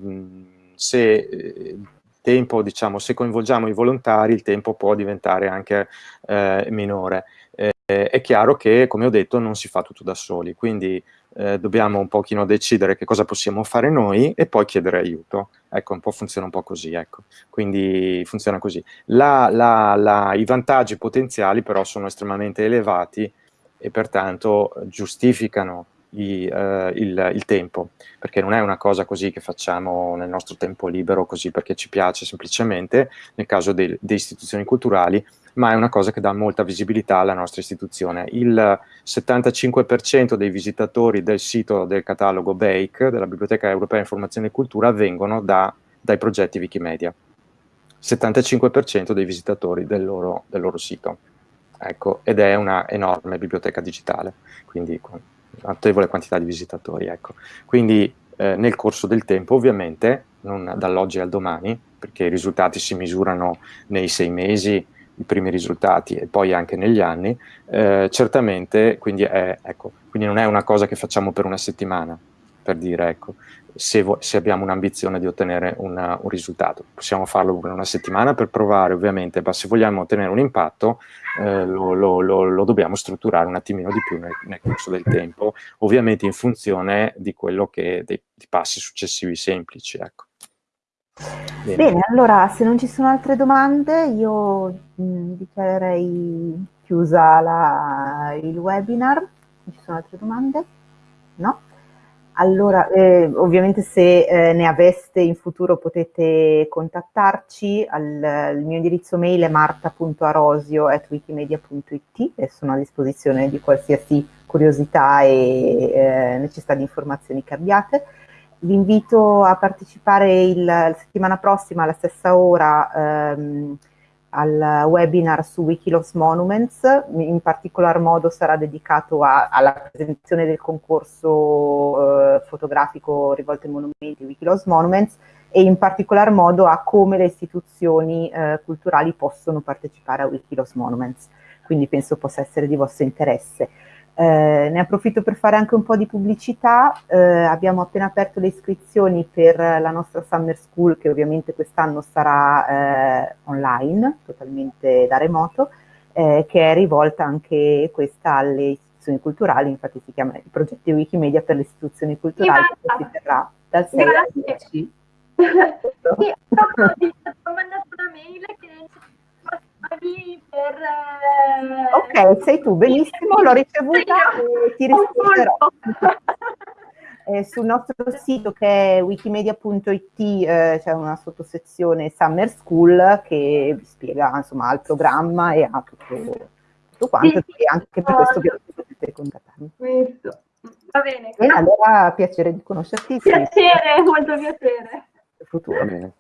[SPEAKER 2] se tempo, diciamo, se coinvolgiamo i volontari, il tempo può diventare anche eh, minore. Eh, è chiaro che, come ho detto, non si fa tutto da soli, quindi eh, dobbiamo un pochino decidere che cosa possiamo fare noi e poi chiedere aiuto. Ecco, un po' funziona un po' così, ecco. Quindi funziona così. La, la, la, I vantaggi potenziali però sono estremamente elevati e pertanto giustificano i, uh, il, il, tempo, perché non è una cosa così che facciamo nel nostro tempo libero, così perché ci piace semplicemente, nel caso delle istituzioni culturali, ma è una cosa che dà molta visibilità alla nostra istituzione. Il 75% dei visitatori del sito del catalogo BAKE, della Biblioteca Europea Informazione e Cultura, vengono da, dai progetti Wikimedia. 75% dei visitatori del loro, del loro sito. ecco, ed è una enorme biblioteca digitale, quindi notevole quantità di visitatori. Ecco. Quindi eh, nel corso del tempo, ovviamente, non dall'oggi al domani, perché i risultati si misurano nei sei mesi, i primi risultati e poi anche negli anni, eh, certamente quindi, è, ecco, quindi non è una cosa che facciamo per una settimana, per dire, ecco, se, se abbiamo un'ambizione di ottenere una, un risultato. Possiamo farlo per una settimana per provare, ovviamente, ma se vogliamo ottenere un impatto eh, lo, lo, lo, lo, dobbiamo strutturare un attimino di più nel, nel, corso del tempo, ovviamente in funzione di quello che dei, dei passi successivi semplici. Ecco.
[SPEAKER 1] Bene. Bene. allora se non ci sono altre domande io mh, mm, dichiarerei chiusa la, il webinar. Ci sono altre domande? No? Allora, eh, ovviamente se eh, ne aveste in futuro potete contattarci, al, il mio indirizzo mail è marta.arosio.wikimedia.it e sono a disposizione di qualsiasi curiosità e eh, necessità di informazioni che abbiate. Vi invito a partecipare il, la settimana prossima alla stessa ora ehm, al webinar su Wikiloves Monuments, in particolar modo sarà dedicato a, alla presentazione del concorso eh, fotografico rivolto ai monumenti Wikiloves Monuments e in particolar modo a come le istituzioni eh, culturali possono partecipare a Wikiloves Monuments, quindi penso possa essere di vostro interesse. Eh, ne approfitto per fare anche un po' di pubblicità, eh, abbiamo appena aperto le iscrizioni per la nostra Summer School che ovviamente quest'anno sarà eh, online, totalmente da remoto, eh, che è rivolta anche questa alle istituzioni culturali, infatti si chiama il progetto Wikimedia per le istituzioni culturali che si terrà dal 6 al 10. sì,
[SPEAKER 4] ho mandato una mail che per...
[SPEAKER 1] Eh... Ok, sei tu, benissimo, l'ho ricevuta e ti risponderò. eh, sul nostro sito che è wikimedia.it eh, c'è una sottosezione Summer School che spiega insomma il programma e ha tutto, tutto quanto sì, e anche per questo potete contattarmi.
[SPEAKER 4] Questo. Va bene.
[SPEAKER 1] E allora piacere di conoscerti.
[SPEAKER 4] Piacere, molto piacere.
[SPEAKER 1] Futuro.
[SPEAKER 2] Va bene.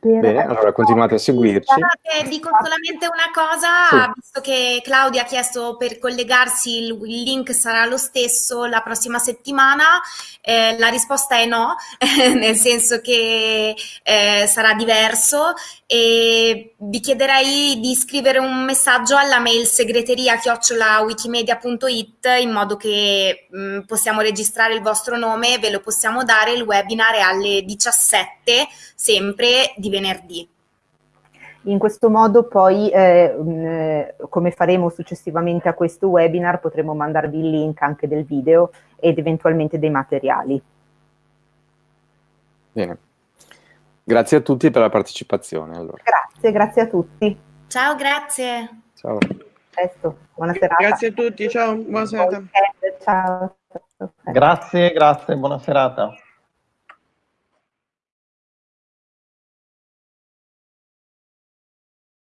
[SPEAKER 2] Bene, allora continuate a seguirci.
[SPEAKER 3] Guardate, dico solamente una cosa, sì. visto che Claudia ha chiesto per collegarsi, il, il link sarà lo stesso la prossima settimana, eh, la risposta è no, nel senso che eh, sarà diverso e vi chiederei di scrivere un messaggio alla mail segreteria chiocciolawikimedia.it in modo che mh, mm, possiamo registrare il vostro nome, ve lo possiamo dare, il webinar è alle 17, sempre di venerdì.
[SPEAKER 1] In questo modo poi, eh, mh, eh, come faremo successivamente a questo webinar, potremo mandarvi il link anche del video ed eventualmente dei materiali.
[SPEAKER 2] Bene. Grazie a tutti per la partecipazione. Allora.
[SPEAKER 1] Grazie, grazie a tutti.
[SPEAKER 3] Ciao, grazie.
[SPEAKER 2] Ciao.
[SPEAKER 1] Presto, buona serata.
[SPEAKER 5] Grazie a tutti, ciao, buona serata.
[SPEAKER 1] Ciao.
[SPEAKER 6] Grazie, grazie, buona serata.